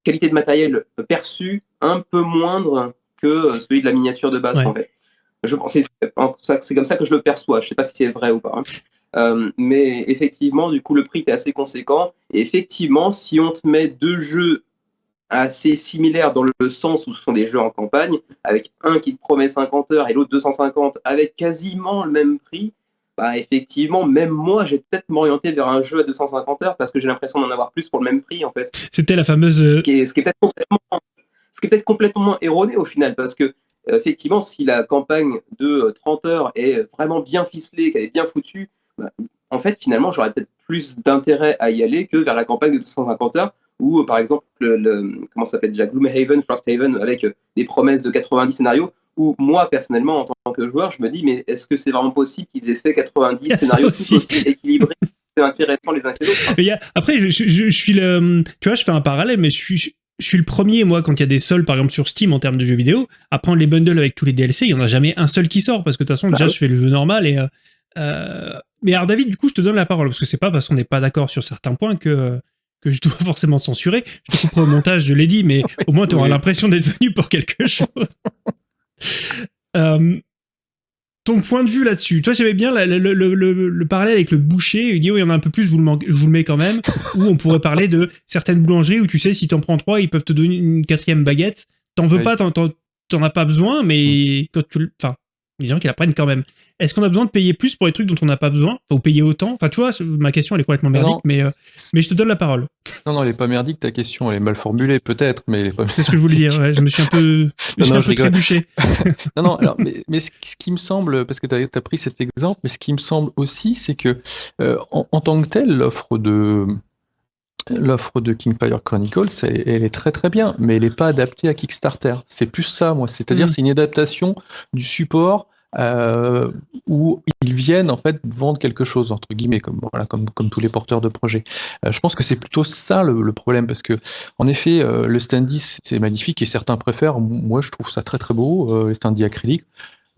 qualité de matériel perçu un peu moindre que euh, celui de la miniature de base, en fait. Je c'est comme ça que je le perçois. Je ne sais pas si c'est vrai ou pas. Hein. Euh, mais effectivement, du coup, le prix est assez conséquent. Et effectivement, si on te met deux jeux assez similaires dans le sens où ce sont des jeux en campagne, avec un qui te promet 50 heures et l'autre 250, avec quasiment le même prix, bah, effectivement, même moi, j'ai peut-être m'orienter vers un jeu à 250 heures parce que j'ai l'impression d'en avoir plus pour le même prix, en fait. C'était la fameuse. Ce qui est, peut-être complètement, peut complètement erroné au final, parce que euh, effectivement, si la campagne de 30 heures est vraiment bien ficelée, qu'elle est bien foutue, bah, en fait, finalement, j'aurais peut-être plus d'intérêt à y aller que vers la campagne de 250 heures, ou par exemple, le, comment ça s'appelle déjà, Gloomhaven, Frosthaven, avec des promesses de 90 scénarios, où moi, personnellement, en tant que joueur, je me dis, mais est-ce que c'est vraiment possible qu'ils aient fait 90 scénarios tous aussi équilibrés [LAUGHS] intéressants les uns que les autres. après, je, suis le, tu vois, je fais un parallèle, mais je suis, je suis le premier, moi, quand il y a des soldes, par exemple, sur Steam en termes de jeux vidéo, à prendre les bundles avec tous les DLC, il n'y en a jamais un seul qui sort, parce que de toute façon, bah déjà, je fais le jeu normal et. Euh, euh, mais alors, David, du coup, je te donne la parole, parce que c'est pas parce qu'on n'est pas d'accord sur certains points que, que je dois [LAUGHS] forcément censurer. Je te couperai au montage, je l'ai dit, mais [LAUGHS] au moins, tu auras l'impression d'être venu pour quelque chose. [LAUGHS] Euh, ton point de vue là-dessus, toi j'aimais bien le, parallèle avec le boucher, il dit oui il y en a un peu plus, je vous, le je vous le mets quand même, [LAUGHS] ou on pourrait parler de certaines boulangeries où tu sais si t'en prends trois, ils peuvent te donner une quatrième baguette, t'en veux pas, t'en as pas besoin, mais quand tu... Enfin, les gens qui la prennent quand même. Est-ce qu'on a besoin de payer plus pour les trucs dont on n'a pas besoin? Ou payer autant? Enfin, tu vois, ma question, elle est complètement merdique, mais, euh, mais je te donne la parole. Non, non, elle est pas merdique, ta question. Elle est mal formulée, peut-être, mais elle est pas C'est ce que je voulais dire, ouais, je me suis un peu, [LAUGHS] je non, un peu trébuché. [LAUGHS] non, non, alors, mais, mais ce, qui me semble, parce que tu as, pris cet exemple, mais ce qui me semble aussi, c'est que, euh, en, tant que tel, l'offre de l'offre de Kingfire Chronicles, elle, est très très bien, mais elle n'est pas adaptée à Kickstarter. C'est plus ça, moi. C'est-à-dire, mm. c'est une adaptation du support euh, où ils viennent en fait vendre quelque chose entre guillemets comme voilà comme comme tous les porteurs de projets. Euh, je pense que c'est plutôt ça le, problème parce que en effet euh, le standy c'est magnifique et certains préfèrent. Moi je trouve ça très très beau les standy acryliques.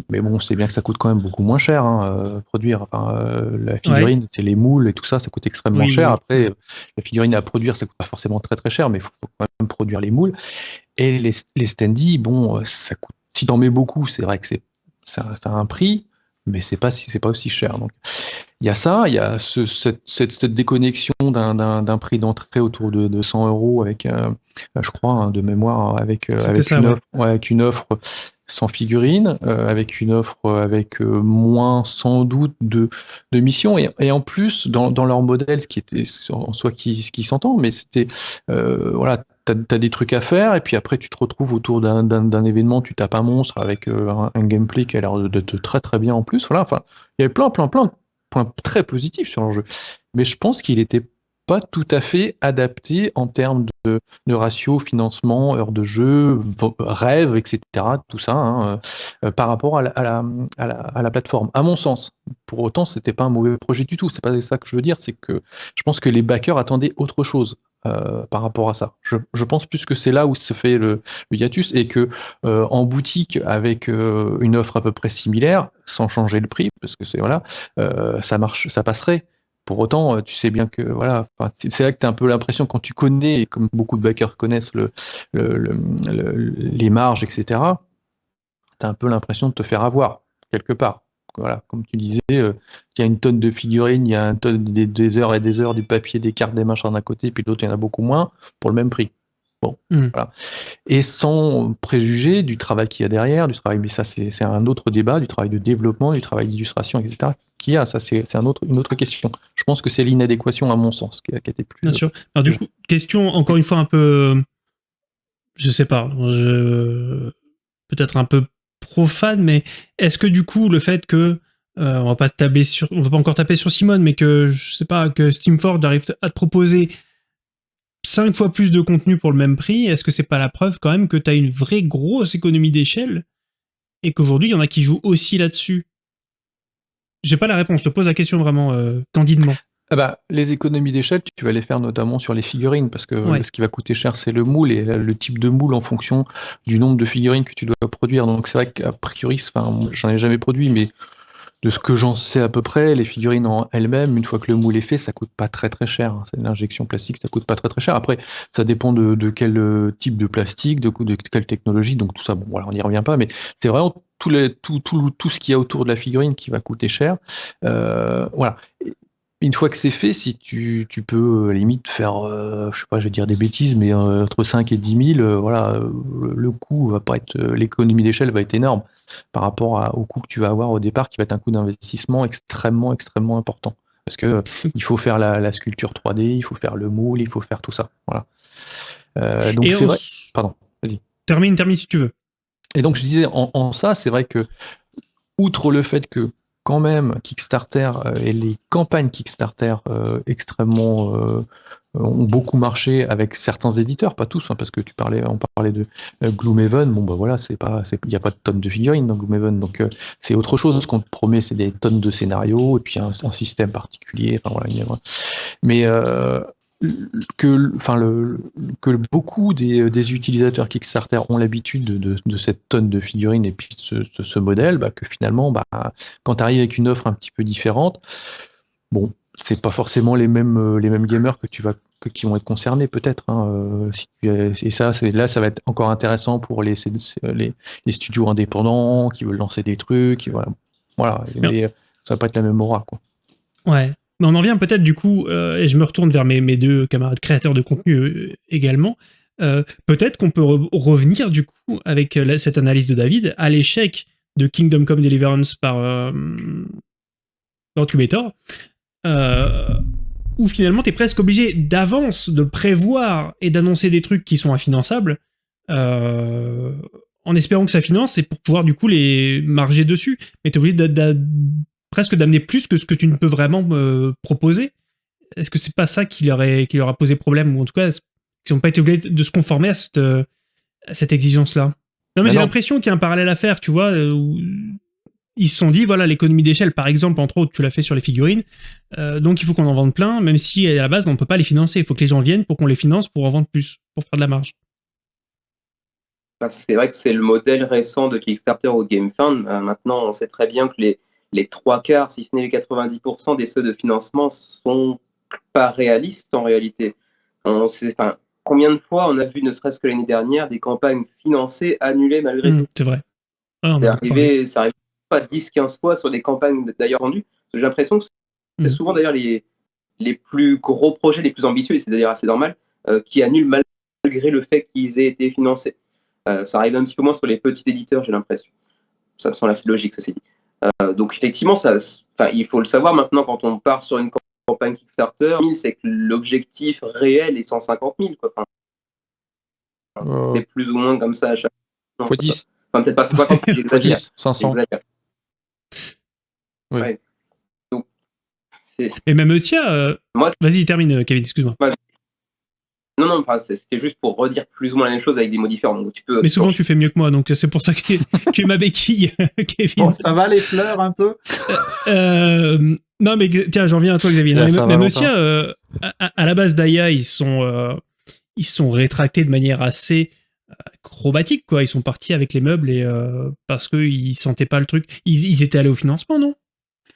Mais bon, c'est bien que ça coûte quand même beaucoup moins cher hein, produire. Enfin, la figurine, c'est les moules et tout ça, ça coûte extrêmement cher. Après, la figurine à produire, ça coûte pas forcément très très cher, mais il faut, quand même produire les moules. Et les, les standy, bon, ça coûte. Si t'en mets beaucoup, c'est vrai que c'est ça, a un prix, mais c'est pas c'est pas aussi cher. Donc il y a ça, il y a cette, déconnexion d'un prix d'entrée autour de, de, 100 euros avec, euh, je crois, hein, de mémoire, avec, euh, une avec, une offre, sans figurine, euh, avec une offre avec moins sans doute de, de missions, et, et, en plus dans, dans, leur modèle, ce qui était en soi qui, qui s'entend, mais c'était voilà, tu as, des trucs à faire, et puis après tu te retrouves autour d'un événement, tu tapes un monstre avec euh, un, gameplay qui a l'air d'être très très bien en plus. Voilà, enfin, il y avait plein, plein, plein de points très positifs sur le jeu. Mais je pense qu'il n'était pas tout à fait adapté en termes de, ratio, financement, heures de jeu, rêve, etc. Tout ça, hein, euh, par rapport à la, à, la, plateforme. À mon sens, pour autant, c'était pas un mauvais projet du tout. C'est pas ça que je veux dire. C'est que je pense que les backers attendaient autre chose. Euh, par rapport à ça. Je, pense plus que c'est là où se fait le, hiatus et que euh, en boutique avec une offre à peu près similaire, sans changer le prix, parce que c'est voilà, ça marche, ça passerait. Pour autant, tu sais bien que voilà, c'est là que tu as un peu l'impression quand tu connais, comme beaucoup de backers connaissent le, les marges, etc. Tu as un peu l'impression de te faire avoir quelque part voilà, comme tu disais, euh, il y a une tonne de figurines, il y a une tonne des, heures et des heures du papier, des cartes, des machins d'un côté, puis d'autres, il y en a beaucoup moins, pour le même prix. Bon, hmm. voilà. Et sans préjuger du travail qu'il y a derrière, du travail, mais ça c'est un autre débat, du travail de développement, du travail d'illustration, etc. Qu'il y a, ça c'est un autre, une autre question. Je pense que c'est l'inadéquation à mon sens qui a, été plus. Bien sûr. Alors du coup, question encore une fois un peu, je sais pas, peut-être un peu profane, mais est-ce que du coup, le fait que euh, on va pas taper sur, on va pas encore taper sur Simone, mais que je sais pas que Steamforge arrive à te proposer 5 fois plus de contenu pour le même prix, est-ce que c'est pas la preuve quand même que tu as une vraie grosse économie d'échelle et qu'aujourd'hui il y en a qui jouent aussi là-dessus? J'ai pas la réponse, je te pose la question vraiment euh, candidement. Ah bah, les économies d'échelle, tu vas les faire notamment sur les figurines, parce que ce qui va coûter cher, c'est le moule et le type de moule en fonction du nombre de figurines que tu dois produire. Donc c'est vrai qu'à priori, j'en ai jamais produit, mais de ce que j'en sais à peu près, les figurines en elles-mêmes, une fois que le moule est fait, ça coûte pas très très cher. Hein. C'est l'injection plastique, ça coûte pas très très cher. Après, ça dépend de, quel euh, type de plastique, de, quelle technologie, donc tout ça, bon voilà, on n'y revient pas, mais c'est vraiment tout, tout, tout, tout, ce qu'il y a autour de la figurine qui va coûter cher. Euh, une fois que c'est fait, si tu, peux euh, limite faire, je sais pas, je vais dire des bêtises, mais entre 5 et 10 000, voilà, le, coût va pas être, l'économie d'échelle va être énorme par rapport au coût que tu vas avoir au départ, qui va être un coût d'investissement extrêmement, extrêmement important. Parce que [LAUGHS] il faut faire la, sculpture 3D, il faut faire le moule, il faut faire tout ça. Voilà. donc c'est vrai. Pardon, vas-y. Termine, termine si tu veux. Et donc je disais, en, ça, c'est vrai que, outre le fait que quand même Kickstarter euh, et les campagnes Kickstarter euh, extrêmement euh, ont beaucoup marché avec certains éditeurs, pas tous, hein, parce que tu parlais, on parlait de Gloomhaven. Bon bah voilà, c'est pas, il n'y a pas de tonnes de figurines dans Gloomhaven, donc c'est autre chose. Ce qu'on te promet, c'est des tonnes de scénarios et puis un, système particulier. Enfin voilà, mais que, enfin, le, que beaucoup des, des, utilisateurs Kickstarter ont l'habitude de, de, cette tonne de figurines et puis ce, ce, modèle, bah, que finalement, bah, quand tu arrives avec une offre un petit peu différente, bon, c'est pas forcément les mêmes, les mêmes gamers que tu vas que, qui vont être concernés peut-être. Hein, euh, si et ça, là, ça va être encore intéressant pour les, les, les, studios indépendants qui veulent lancer des trucs. Voilà, voilà mais ça va pas être la même aura. Quoi. Ouais, mais on en vient peut-être du coup, euh, et je me retourne vers mes, deux camarades créateurs de contenu euh, également, euh, peut-être qu'on peut, revenir du coup avec cette analyse de David à l'échec de Kingdom Come Deliverance par, Incubator, où finalement tu es presque obligé d'avance de prévoir et d'annoncer des trucs qui sont infinançables, en espérant que ça finance et pour pouvoir du coup les marger dessus. Mais tu es obligé presque d'amener plus que ce que tu ne peux vraiment me proposer. Est-ce que c'est pas ça qui leur, qui leur a posé problème Ou en tout cas, ils n'ont pas été obligés de se conformer à cette, cette exigence-là? Non, mais j'ai l'impression qu'il y a un parallèle à faire, tu vois, euh, où ils se sont dit, voilà, l'économie d'échelle, par exemple, entre autres, tu l'as fait sur les figurines, euh, donc il faut qu'on en vende plein, même si à la base, on ne peut pas les financer. Il faut que les gens viennent pour qu'on les finance pour en vendre plus, pour faire de la marge. Bah, c'est vrai que c'est le modèle récent de Kickstarter au GameFund. Euh, maintenant, on sait très bien que les, les trois quarts, si ce n'est les 90% des ceux de financement sont pas réalistes en réalité. On sait, enfin, combien de fois on a vu, ne serait-ce que l'année dernière, des campagnes financées annulées malgré mmh, tout C'est vrai. Ah, arrivé, ça arrive pas 10-15 fois sur des campagnes d'ailleurs vendues. J'ai l'impression que c'est mmh. souvent d'ailleurs les, les plus gros projets, les plus ambitieux, et c'est d'ailleurs assez normal, euh, qui annulent malgré le fait qu'ils aient été financés. Euh, ça arrive un petit peu moins sur les petits éditeurs, j'ai l'impression. Ça me semble assez logique, ceci dit. Euh, donc effectivement, ça, il faut le savoir maintenant quand on part sur une campagne Kickstarter, c'est que l'objectif réel est 150 000. Quoi. Euh. C'est plus ou moins comme ça à chaque fois. 10. Enfin, peut-être pas 150, [LAUGHS] j'exagère. 500. Oui. Et même tiens, euh... vas-y, termine, Kevin, excuse-moi. Non, non, c'était juste pour redire plus ou moins la même chose avec des mots différents. tu peux, Mais souvent, tu fais mieux que moi, donc c'est pour ça que tu [LAUGHS] es ma béquille, Kevin. Bon, ça va les fleurs un peu euh, euh, Non, mais tiens, j'en viens à toi, Xavier. mais, mais tiens, euh, à, la base d'Aya, ils sont, ils sont rétractés de manière assez acrobatique, quoi. Ils sont partis avec les meubles et parce qu'ils sentaient pas le truc. ils étaient allés au financement, non?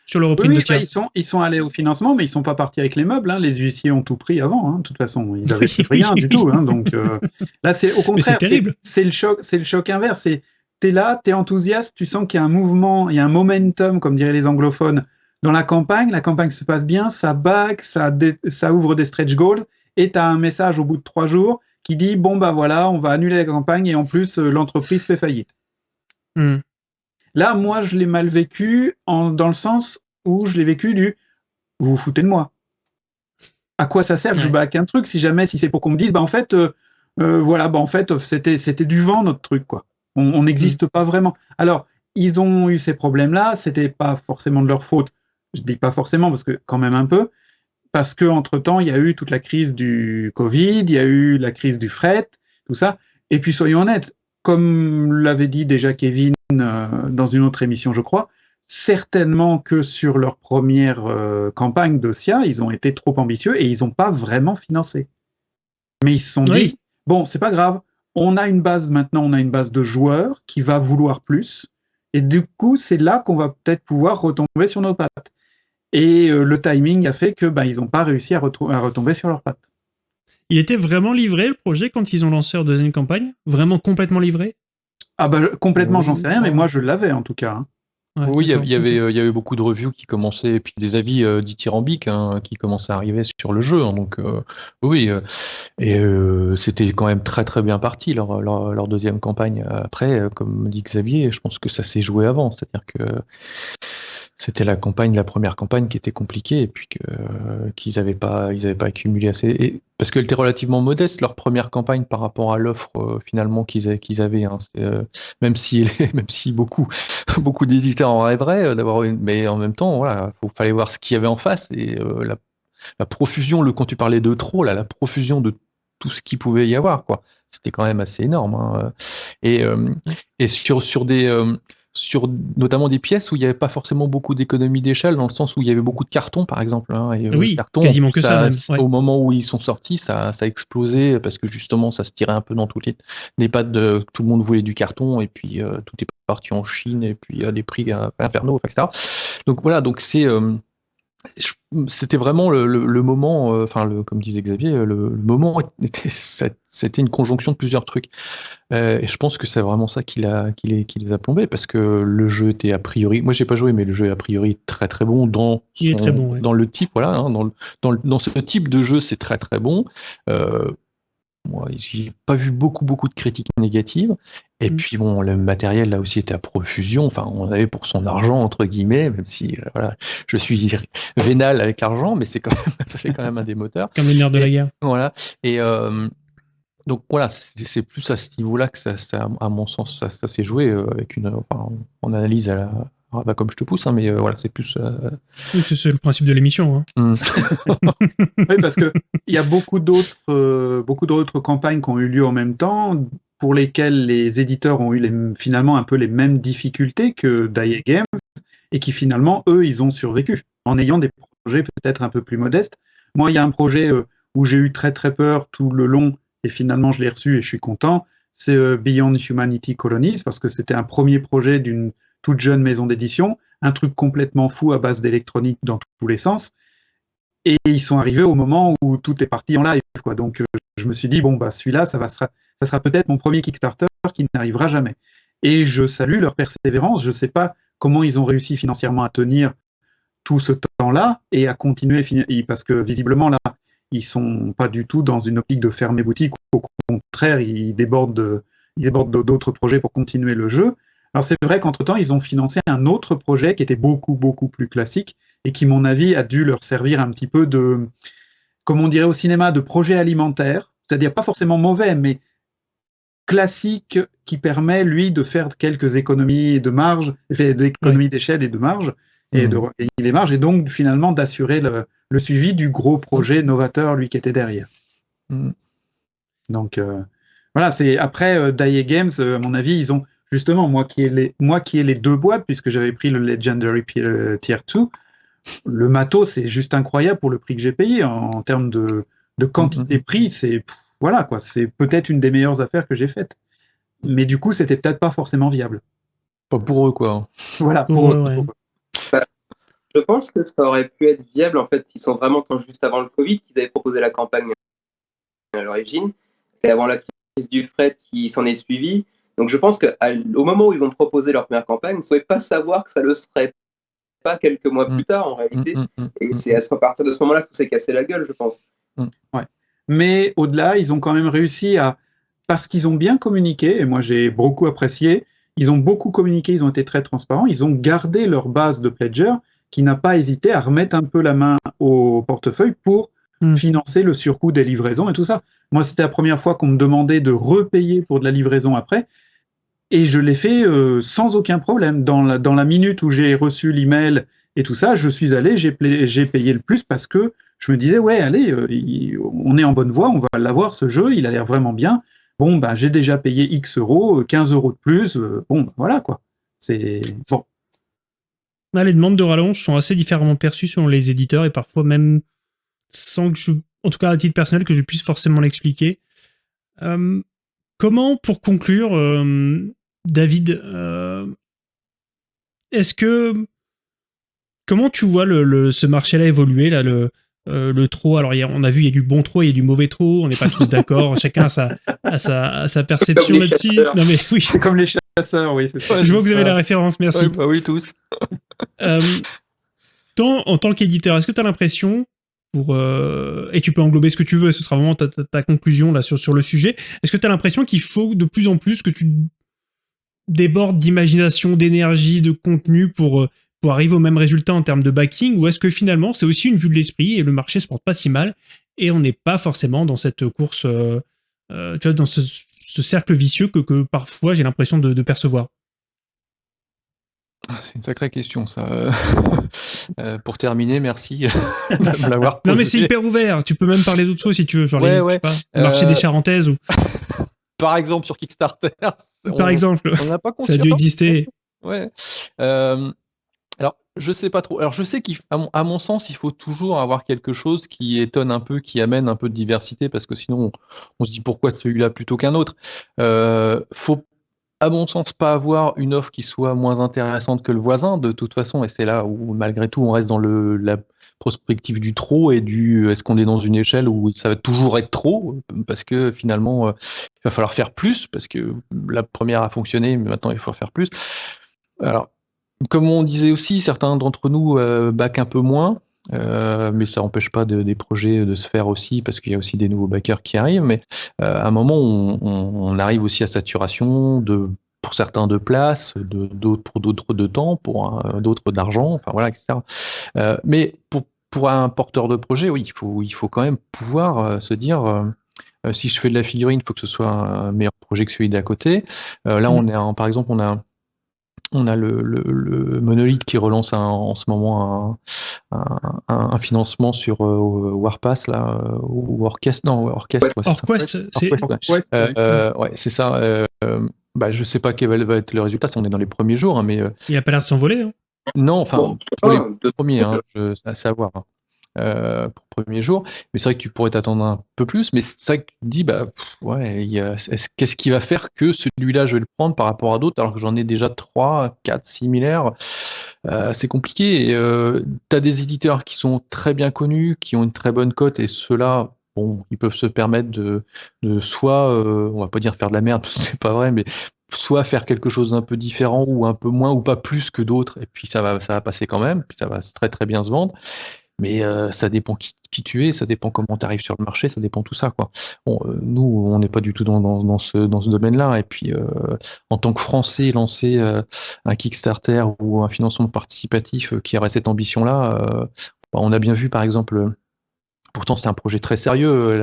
Sur le oui, de bah, ils, sont, ils sont allés au financement, mais ils sont pas partis avec les meubles. Hein. Les huissiers ont tout pris avant. Hein. De toute façon, ils avaient [LAUGHS] rien du tout. Hein. Donc euh, là, c'est au contraire, c'est le choc, c'est le choc inverse. C'est t'es là, t'es enthousiaste, tu sens qu'il y a un mouvement, il y a un momentum, comme diraient les anglophones, dans la campagne. La campagne se passe bien, ça back, ça, ça ouvre des stretch goals, et tu as un message au bout de trois jours qui dit bon bah voilà, on va annuler la campagne et en plus euh, l'entreprise fait faillite. Hmm. Là, moi, je l'ai mal vécu en, dans le sens où je l'ai vécu du vous vous foutez de moi. À quoi ça sert que je back un truc si jamais, si c'est pour qu'on me dise, bah en fait, euh, euh, voilà, bah en fait, c'était, c'était du vent notre truc, quoi. On n'existe mm. pas vraiment. Alors, ils ont eu ces problèmes-là, c'était pas forcément de leur faute. Je dis pas forcément parce que quand même un peu, parce que entre temps, il y a eu toute la crise du Covid, il y a eu la crise du fret, tout ça. Et puis soyons honnêtes, comme l'avait dit déjà Kevin euh, dans une autre émission, je crois, certainement que sur leur première euh, campagne d'OSIA, ils ont été trop ambitieux et ils n'ont pas vraiment financé. Mais ils se sont dit, bon, c'est pas grave, on a une base maintenant, on a une base de joueurs qui va vouloir plus. Et du coup, c'est là qu'on va peut-être pouvoir retomber sur nos pattes. Et euh, le timing a fait que ben, ils n'ont pas réussi à, à retomber sur leurs pattes. Il était vraiment livré le projet quand ils ont lancé leur deuxième campagne? Vraiment complètement livré? Ah bah complètement, j'en sais rien, mais moi je l'avais en tout cas. Hein. oui, il y, avait, il y avait beaucoup de reviews qui commençaient, et puis des avis euh, dithyrambiques hein, qui commençaient à arriver sur le jeu. Hein, donc, oui, et c'était quand même très très bien parti leur, leur, deuxième campagne. Après, comme dit Xavier, je pense que ça s'est joué avant. C'est-à-dire que c'était la campagne, la première campagne qui était compliquée et puis qu'ils n'avaient pas, ils avaient pas accumulé assez. Et, parce qu'elle était relativement modeste leur première campagne par rapport à l'offre euh, finalement qu'ils avaient. Avaient hein. euh, même si, [LAUGHS] même si beaucoup, [LAUGHS] beaucoup d'éditeurs en rêveraient euh, d'avoir une, mais en même temps, voilà, faut fallait voir ce qu'il y avait en face et la, la, profusion, le quand tu parlais de trop, là, la profusion de tout ce qu'il pouvait y avoir, quoi. C'était quand même assez énorme. Hein. Et, et sur, sur des sur notamment des pièces où il n'y avait pas forcément beaucoup d'économie d'échelle, dans le sens où il y avait beaucoup de cartons, par exemple. Hein, et, euh, oui, quasiment que ça. Au moment où ils sont sortis, ça, ça, a explosé parce que justement, ça se tirait un peu dans toutes les, les pattes de tout le monde voulait du carton et puis euh, tout est parti en Chine et puis à des prix euh, infernaux, etc. Donc voilà, donc c'est c'était vraiment le, moment, euh, enfin, comme disait Xavier, le, moment, [LAUGHS] c'était une conjonction de plusieurs trucs. Euh, et je pense que c'est vraiment ça qui, qui, les, qui, les, a plombés, parce que le jeu était a priori, moi j'ai pas joué, mais le jeu est a priori très très bon dans, dans le type, voilà, hein, dans, dans, dans, ce type de jeu, c'est très très bon. Euh, moi, j'ai pas vu beaucoup, beaucoup de critiques négatives. Et mmh. puis bon, le matériel là aussi était à profusion. Enfin, on avait pour son argent entre guillemets, même si euh, voilà, je suis [LAUGHS] vénal avec l'argent, mais c'est quand même, [LAUGHS] ça fait quand même un des moteurs. Comme une de la guerre. Voilà. Et euh, donc voilà, c'est plus à ce niveau-là que ça, à mon sens, ça, s'est joué euh, avec une, enfin, on analyse à la, ah, bah, comme je te pousse, hein, mais euh, voilà, c'est plus. Euh, c'est le principe de l'émission. Hein. Mm. [LAUGHS] oui, parce qu'il y a beaucoup d'autres euh, beaucoup d'autres campagnes qui ont eu lieu en même temps, pour lesquelles les éditeurs ont eu finalement un peu les mêmes difficultés que DIA Games, et qui finalement, eux, ils ont survécu, en ayant des projets peut-être un peu plus modestes. Moi, il y a un projet où j'ai eu très très peur tout le long, et finalement je l'ai reçu et je suis content. C'est Beyond Humanity Colonies, parce que c'était un premier projet d'une toute jeune maison d'édition, un truc complètement fou à base d'électronique dans tous les sens. Et ils sont arrivés au moment où tout est parti en live. Quoi. Donc euh, je me suis dit, bon, bah, celui-là, ça, va, ça sera peut-être mon premier Kickstarter qui n'arrivera jamais. Et je salue leur persévérance. Je ne sais pas comment ils ont réussi financièrement à tenir tout ce temps-là et à continuer, parce que visiblement, là, ils sont pas du tout dans une optique de fermer boutique. Au contraire, ils débordent d'autres projets pour continuer le jeu. Alors c'est vrai qu'entre-temps, ils ont financé un autre projet qui était beaucoup, beaucoup plus classique et qui, mon avis, a dû leur servir un petit peu de, comme on dirait au cinéma, de projet alimentaire, c'est-à-dire pas forcément mauvais, mais classique qui permet, lui, de faire quelques économies de marge, d'économies d'échelle et de marge, et mmh. de des marges, et donc finalement d'assurer le, suivi du gros projet novateur, lui, qui était derrière. Mmh. Donc euh, voilà, c'est après euh, Games, euh, à mon avis, ils ont justement, moi qui ai les, moi qui ai les deux boîtes, puisque j'avais pris le Legendary euh, Tier 2, le matos, c'est juste incroyable pour le prix que j'ai payé. En, termes de, quantité mm-hmm. prix, c'est voilà quoi, c'est peut-être une des meilleures affaires que j'ai faites. Mais du coup, c'était peut-être pas forcément viable. Pas pour eux, quoi. Voilà, pour, eux. Bah, je pense que ça aurait pu être viable. En fait, ils sont vraiment juste avant le Covid qu'ils avaient proposé la campagne à l'origine. C'est avant la crise du fret qui s'en est suivie. Donc je pense qu'au moment où ils ont proposé leur première campagne, ils ne pouvaient pas savoir que ça le serait pas quelques mois plus mm. tard en réalité. Mm, mm, et c'est à partir de ce moment-là que tout s'est cassé la gueule, je pense. Ouais. Mais au-delà, ils ont quand même réussi à, parce qu'ils ont bien communiqué, et moi j'ai beaucoup apprécié, ils ont beaucoup communiqué, ils ont été très transparents, ils ont gardé leur base de pledger qui n'a pas hésité à remettre un peu la main au portefeuille pour financer le surcoût des livraisons et tout ça. Moi, c'était la première fois qu'on me demandait de repayer pour de la livraison après. Et je l'ai fait euh, sans aucun problème. Dans la, dans la minute où j'ai reçu l'email et tout ça, je suis allé, j'ai payé le plus parce que je me disais, ouais, allez, euh, on est en bonne voie, on va l'avoir ce jeu, il a l'air vraiment bien. Bon, ben, j'ai déjà payé X euros, 15 euros de plus. Euh, bon, ben, voilà quoi. C'est bon. les demandes de rallonge sont assez différemment perçues selon les éditeurs et parfois même sans que je, en tout cas à titre personnel, que je puisse forcément l'expliquer. comment, pour conclure, David, euh, est-ce que comment tu vois ce marché-là évoluer là le euh, le trop, alors on a vu, il y a du bon trop, il y a du mauvais trop, on n'est pas tous d'accord, [LAUGHS] chacun a sa, sa, sa perception là-dessus. Oui. C'est comme les chasseurs, oui, ça. Je vois que vous avez la référence, merci. bah oui, tous. Euh, en tant qu'éditeur, est-ce que tu as l'impression, pour, euh, et tu peux englober ce que tu veux, ce sera vraiment ta, conclusion là sur, sur le sujet, est-ce que tu as l'impression qu'il faut de plus en plus que tu débordes d'imagination, d'énergie, de contenu pour, pour arriver au même résultat en termes de backing, ou est-ce que finalement c'est aussi une vue de l'esprit et le marché se porte pas si mal et on n'est pas forcément dans cette course, tu vois, dans ce, cercle vicieux que, que parfois j'ai l'impression de percevoir? Ah, c'est une sacrée question, ça. [LAUGHS] Euh, pour terminer, merci [LAUGHS] de l'avoir Non, mais c'est hyper ouvert. Tu peux même parler d'autres choses si tu veux, genre les, le marché des euh, Charentaises ou. [LAUGHS] Par exemple, sur Kickstarter. Par exemple. On n'a pas Ça a dû exister. Ouais. Euh, je sais pas trop. Alors, je sais qu'à mon, sens, il faut toujours avoir quelque chose qui étonne un peu, qui amène un peu de diversité, parce que sinon, on, se dit pourquoi celui-là plutôt qu'un autre. faut à mon sens, pas avoir une offre qui soit moins intéressante que le voisin, de toute façon, et c'est là où, malgré tout, on reste dans le, la prospective du trop et du est-ce qu'on est dans une échelle où ça va toujours être trop, parce que finalement, euh, il va falloir faire plus, parce que la première a fonctionné, mais maintenant il faut faire plus. Alors, comme on disait aussi, certains d'entre nous euh, back un peu moins, euh, mais ça n'empêche pas des projets de se faire aussi, parce qu'il y a aussi des nouveaux backers qui arrivent. Mais euh, à un moment, on, on, arrive aussi à saturation de pour certains de place, de, pour d'autres de temps, pour d'autres d'argent, enfin voilà, etc. Euh, mais pour, pour un porteur de projet, oui, il faut, il faut quand même pouvoir euh, se dire euh, si je fais de la figurine, il faut que ce soit un meilleur projet que celui d'à côté. là, mmh. on est par exemple, on a on a le, le, Monolith qui relance en ce moment un, financement sur euh, Warpass là, euh, ou Orchestre. Non, Orchestre. Orquest, c'est euh, ouais, c'est ça. bah, je sais pas quel va être le résultat, si on est dans les premiers jours, hein, mais. Il a pas l'air de s'envoler. Hein. Non, enfin, pour les premiers, hein, c'est à voir. Euh, pour premier jour. Mais c'est vrai que tu pourrais t'attendre un peu plus. Mais c'est vrai que tu dis, bah, ouais, qu'est-ce qui va faire que celui-là, je vais le prendre par rapport à d'autres, alors que j'en ai déjà 3, 4 similaires? Euh, C'est compliqué. Euh, tu as des éditeurs qui sont très bien connus, qui ont une très bonne cote, et ceux-là, bon, ils peuvent se permettre de, de soit, on va pas dire faire de la merde, [LAUGHS] c'est pas vrai, mais soit faire quelque chose d'un peu différent ou un peu moins ou pas plus que d'autres et puis ça va ça va passer quand même puis ça va très très bien se vendre mais euh, ça dépend qui, tu es, ça dépend comment tu arrives sur le marché, ça dépend tout ça. Quoi. Bon, euh, nous, on n'est pas du tout dans, dans, ce, dans ce domaine-là. Et puis, euh, en tant que Français, lancer un Kickstarter ou un financement participatif qui aurait cette ambition-là, bah, on a bien vu, par exemple, pourtant c'est un projet très sérieux,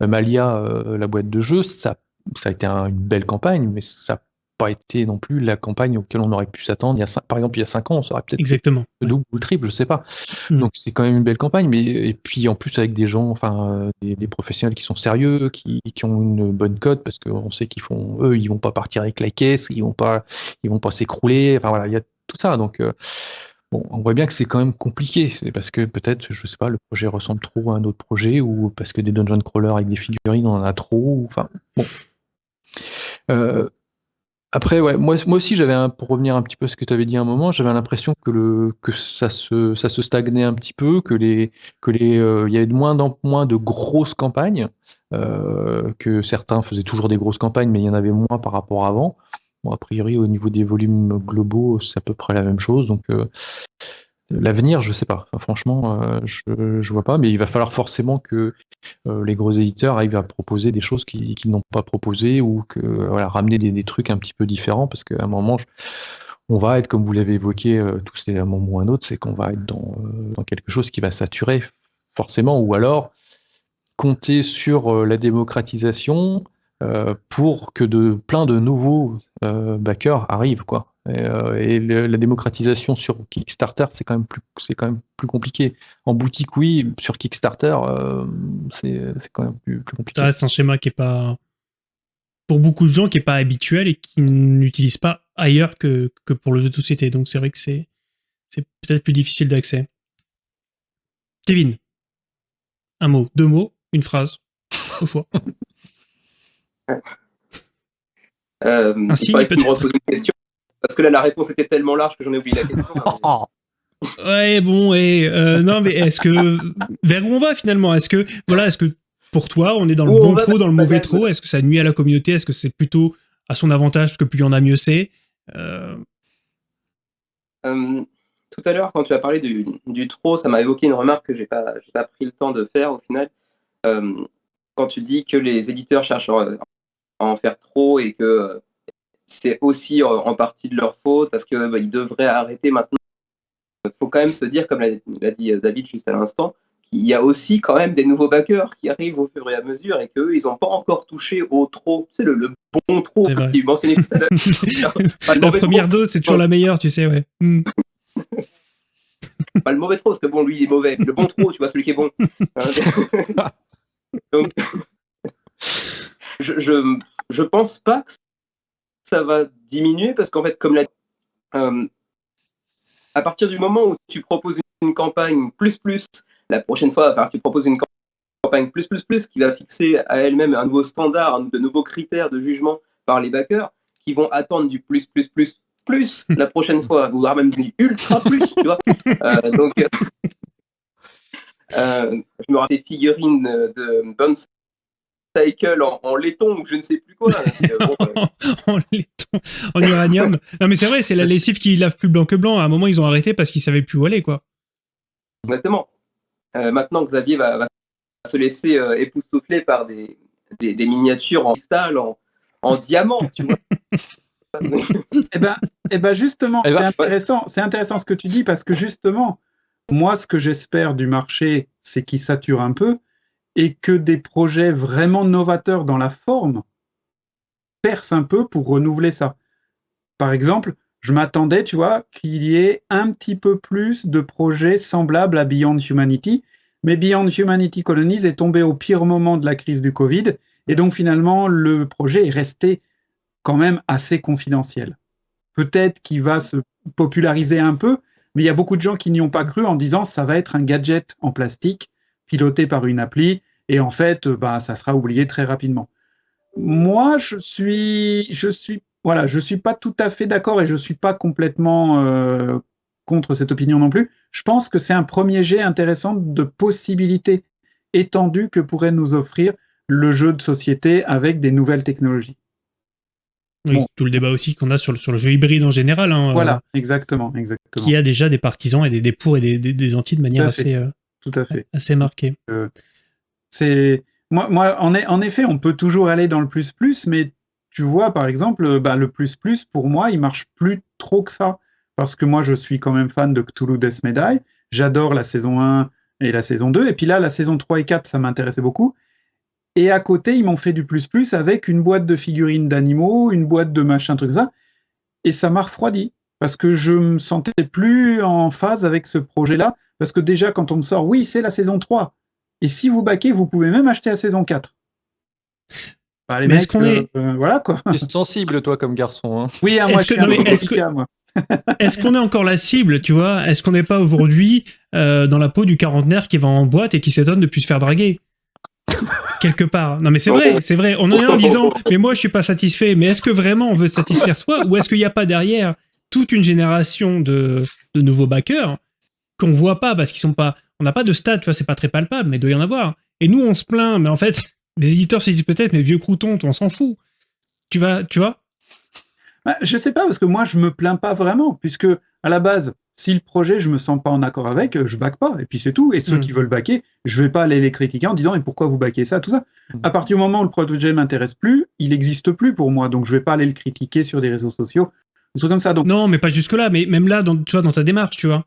la, Malia, la boîte de jeu, ça, ça a été une belle campagne, mais ça pas été non plus la campagne auquel on aurait pu s'attendre. Il y a par exemple, il y a 5 ans, on serait peut-être Exactement. le double ou le triple, je sais pas. Mm. Donc c'est quand même une belle campagne, mais et puis en plus avec des gens, enfin des, professionnels qui sont sérieux, qui, qui ont une bonne cote, parce qu'on sait qu'ils font, eux, ils vont pas partir avec la caisse, ils vont pas, ils vont pas s'écrouler. Enfin voilà, il y a tout ça. Donc euh, Bon, on voit bien que c'est quand même compliqué. C'est parce que peut-être, je sais pas, le projet ressemble trop à un autre projet, ou parce que des dungeon crawlers avec des figurines, on en a trop. Enfin, bon. Euh, après, ouais, moi, moi aussi, j'avais un, pour revenir un petit peu à ce que tu avais dit à un moment, j'avais l'impression que le que ça se ça se stagnait un petit peu, que les que les euh, il y avait de moins en moins de grosses campagnes, euh, que certains faisaient toujours des grosses campagnes, mais il y en avait moins par rapport à avant. Bon, a priori, au niveau des volumes globaux, c'est à peu près la même chose. Donc, euh, L'avenir, je sais pas. franchement, euh, je, je vois pas, mais il va falloir forcément que euh, les gros éditeurs arrivent à proposer des choses qu'ils n'ont pas proposées ou que voilà, ramener des, trucs un petit peu différents, parce qu'à un moment, on va être, comme vous l'avez évoqué euh, tous à un moment ou un autre, c'est qu'on va être dans, dans, quelque chose qui va saturer forcément, ou alors compter sur la démocratisation pour que de plein de nouveaux backers arrivent, quoi. Euh, et, la démocratisation sur Kickstarter, c'est quand même plus, c'est quand même plus compliqué. En boutique, oui, sur Kickstarter, euh, c'est, quand même plus, compliqué. Ça reste un schéma qui est pas, pour beaucoup de gens, qui est pas habituel et qui n'utilisent pas ailleurs que, que pour le jeu de société. Donc c'est vrai que c'est, c'est peut-être plus difficile d'accès. Kevin, un mot, deux mots, une phrase, au choix. [LAUGHS] Euh, un signe, peut-être. une question. Parce que là, la réponse était tellement large que j'en ai oublié la question. [LAUGHS] ouais, bon, et euh, non, mais est-ce que vers où on va finalement? Est-ce que voilà, est-ce que pour toi, on est dans le bon trop, dans le mauvais trop? Est-ce que ça nuit à la communauté? Est-ce que c'est plutôt à son avantage, parce que plus il y en a, mieux c'est? tout à l'heure, quand tu as parlé du, du trop, ça m'a évoqué une remarque que j'ai pas, pas pris le temps de faire au final. quand tu dis que les éditeurs cherchent à en faire trop et que c'est aussi en partie de leur faute parce qu'ils bah, devraient arrêter maintenant. Il faut quand même se dire, comme l'a dit David juste à l'instant, qu'il y a aussi quand même des nouveaux backers qui arrivent au fur et à mesure et qu'eux, ils n'ont pas encore touché au trop. C'est le, le, bon trop que tu mentionnais tout à l'heure. [LAUGHS] la première dose, c'est toujours la meilleure, tu sais, ouais. Hmm. pas le mauvais trop, parce que bon, lui, il est mauvais. Le bon trop, tu vois, celui qui est bon. [LAUGHS] [LAUGHS] Donc, je, je, je pense pas que ça va diminuer parce qu'en fait, comme euh, à partir du moment où tu proposes une campagne plus plus, la prochaine fois, tu proposes une campagne plus plus plus qui va fixer à elle-même un nouveau standard, de nouveaux critères de jugement par les backers qui vont attendre du plus plus plus plus la prochaine fois, [LAUGHS] voire même du ultra plus, tu vois. Euh, donc, euh, je me rappelle ces figurines de Bounce cycle en, laiton ou je ne sais plus quoi. Euh, [LAUGHS] en laiton, en uranium. non mais c'est vrai, c'est la lessive qui lave plus blanc que blanc. À un moment, ils ont arrêté parce qu'ils savaient plus où aller, quoi. Exactement. Euh, maintenant, Xavier va, se laisser euh, époustoufler par des, des, miniatures en cristal, en, diamant, tu vois. [LAUGHS] eh ben, eh ben justement, eh ben, c'est intéressant, c'est intéressant ce que tu dis parce que justement, moi, ce que j'espère du marché, c'est qu'il sature un peu et que des projets vraiment novateurs dans la forme percent un peu pour renouveler ça. Par exemple, je m'attendais, tu vois, qu'il y ait un petit peu plus de projets semblables à Beyond Humanity, mais Beyond Humanity Colonies est tombé au pire moment de la crise du Covid, et donc finalement, le projet est resté quand même assez confidentiel. Peut-être qu'il va se populariser un peu, mais il y a beaucoup de gens qui n'y ont pas cru en disant ça va être un gadget en plastique piloté par une appli et en fait, bah, ça sera oublié très rapidement. Moi, je suis, je suis, voilà, je suis pas tout à fait d'accord et je suis pas complètement euh, contre cette opinion non plus. Je pense que c'est un premier jet intéressant de possibilités étendues que pourrait nous offrir le jeu de société avec des nouvelles technologies. Oui, tout le débat aussi qu'on a sur le, sur le jeu hybride en général. Hein, voilà, euh, exactement, exactement. Qui a déjà des partisans et des, des pour et des, des, anti de manière assez, tout à fait. assez marquée. C'est moi, moi en, en, effet, on peut toujours aller dans le plus plus, mais tu vois, par exemple, bah, le plus plus pour moi, il marche plus trop que ça parce que moi, je suis quand même fan de Cthulhu Death Medaille. J'adore la saison 1 et la saison 2. Et puis là, la saison 3 et 4, ça m'intéressait beaucoup. Et à côté, ils m'ont fait du plus plus avec une boîte de figurines d'animaux, une boîte de machin, truc ça. Et ça m'a refroidi parce que je me sentais plus en phase avec ce projet-là. Parce que déjà, quand on me sort, oui, c'est la saison 3. Et si vous baquez, vous pouvez même acheter la saison 4. Bah, mais est-ce qu'on est... Euh, voilà quoi. Tu es sensible toi comme garçon. Hein. Oui, hein, moi je suis un moi. [LAUGHS] Est-ce qu'on est encore la cible, tu vois? Est-ce qu'on n'est pas aujourd'hui euh, dans la peau du quarantenaire qui va en boîte et qui s'étonne de plus se faire draguer? Quelque part. Non mais c'est vrai, c'est vrai. On en est en disant, mais moi je suis pas satisfait. Mais est-ce que vraiment on veut te satisfaire toi Ou est-ce qu'il n'y a pas derrière toute une génération de, de nouveaux backers qu'on voit pas parce qu'ils sont pas on n'a pas de stats, tu vois, c'est pas très palpable, mais il doit y en avoir. Et nous, on se plaint, mais en fait, [LAUGHS] les éditeurs se disent peut-être, mais vieux crouton, on s'en fout. Tu vas, tu vois? Bah, Je sais pas, parce que moi, je me plains pas vraiment, puisque à la base, si le projet, je me sens pas en accord avec, je back pas, et puis c'est tout. Et ceux hmm. qui veulent backer, je vais pas aller les critiquer en disant, et pourquoi vous backez ça, tout ça? Hmm. À partir du moment où le projet m'intéresse plus, il n'existe plus pour moi, donc je vais pas aller le critiquer sur des réseaux sociaux, des trucs comme ça. Donc... Non, mais pas jusque-là, mais même là, dans, tu vois, dans ta démarche, tu vois.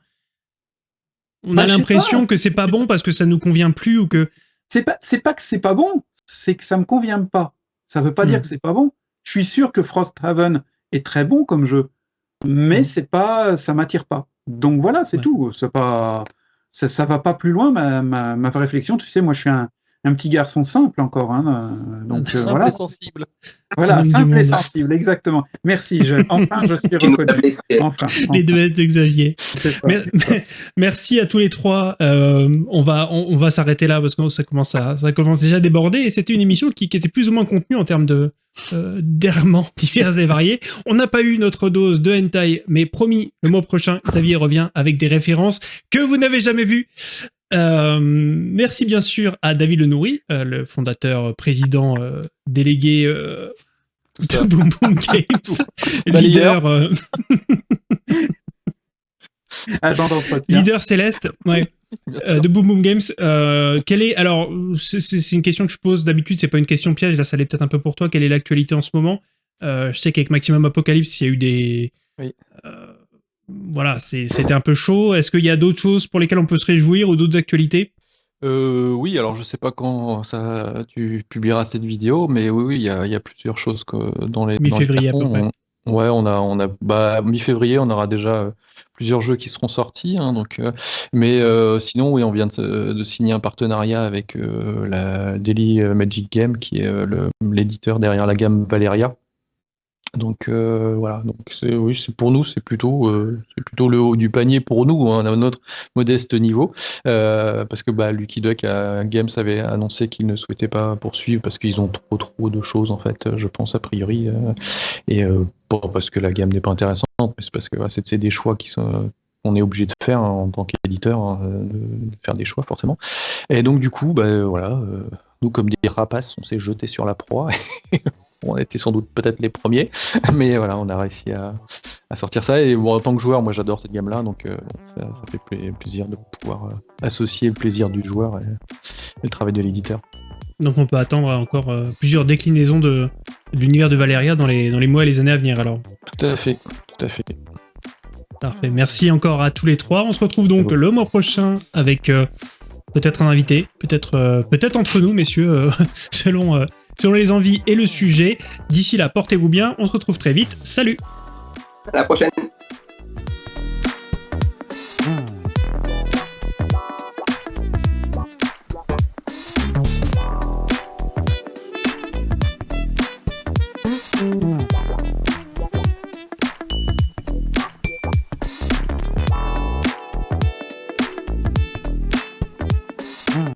On a bah, l'impression que c'est pas bon parce que ça nous convient plus ou que. C'est pas, c'est pas que c'est pas bon, c'est que ça me convient pas. Ça veut pas dire hmm. que c'est pas bon. Je suis sûr que Frosthaven est très bon comme jeu, mais hmm. c'est pas, ça m'attire pas. Donc voilà, c'est tout. C'est pas, ça, ça va pas plus loin ma, ma, ma réflexion. Tu sais, moi, je suis un, un petit garçon simple encore. Hein, euh, donc euh, simple voilà. Et sensible. Voilà, simple et sensible, exactement. Merci. Je, enfin, je suis [LAUGHS] reconnu. Enfin, Les deux S de Xavier. [LAUGHS] merci à tous les trois. Euh, on va, on, va s'arrêter là parce que ça commence à, ça commence déjà à déborder. Et c'était une émission qui, qui, était plus ou moins contenue en termes de euh, d'errements [LAUGHS] divers et variés. On n'a pas eu notre dose de hentai, mais promis, le mois prochain, Xavier revient avec des références que vous n'avez jamais vues. Euh, merci bien sûr à David Lenouri, euh, le fondateur, président, euh, délégué de Boom Boom [LAUGHS] Games, leader, euh, [LAUGHS] leader céleste, ouais. [LAUGHS] Euh, de Boom Boom Games, euh, quelle est alors c'est une question que je pose d'habitude, c'est pas une question piège, là ça l'est peut-être un peu pour toi. Quelle est l'actualité en ce moment? Je sais qu'avec Maximum Apocalypse, il y a eu des oui. Voilà, c'était un peu chaud. Est-ce qu'il y a d'autres choses pour lesquelles on peut se réjouir ou d'autres actualités? Euh, oui, alors je sais pas quand ça, tu publieras cette vidéo, mais oui, oui, il y a, y a plusieurs choses que dans les. Mi-février à peu près. ouais, on a, on a, bah, mi-février, on aura déjà euh, plusieurs jeux qui seront sortis, hein, donc. Euh, mais sinon, oui, on vient de, signer un partenariat avec la Daily Magic Game, qui est l'éditeur derrière la gamme Valeria. Donc euh, voilà, donc c'est oui, c'est pour nous, c'est plutôt euh, c'est plutôt le haut du panier pour nous, hein, à notre modeste niveau, euh, parce que bah, Lucky Duck Games avait annoncé qu'ils ne souhaitaient pas poursuivre parce qu'ils ont trop trop de choses en fait, je pense a priori, et pas parce que la gamme n'est pas intéressante, mais c'est parce que c'est des choix qui sont on est obligé de faire hein, en tant qu'éditeur, hein, de, faire des choix forcément. Et donc du coup, bah, voilà, nous comme des rapaces, on s'est jeté sur la proie. [LAUGHS] on était sans doute peut-être les premiers, [LAUGHS] mais voilà, on a réussi à, sortir ça. Et bon, en tant que joueur, moi j'adore cette gamme-là, donc euh, ça, fait plaisir de pouvoir euh, associer le plaisir du joueur et, le travail de l'éditeur. Donc on peut attendre encore euh, plusieurs déclinaisons de, l'univers de Valeria dans les, dans les mois et les années à venir alors. Tout à fait, tout à fait. Parfait, merci encore à tous les trois. On se retrouve donc le mois prochain avec peut-être un invité, peut-être peut-être entre nous, messieurs, [LAUGHS] selon selon les envies et le sujet. D'ici là, portez-vous bien, on se retrouve très vite. Salut À la prochaine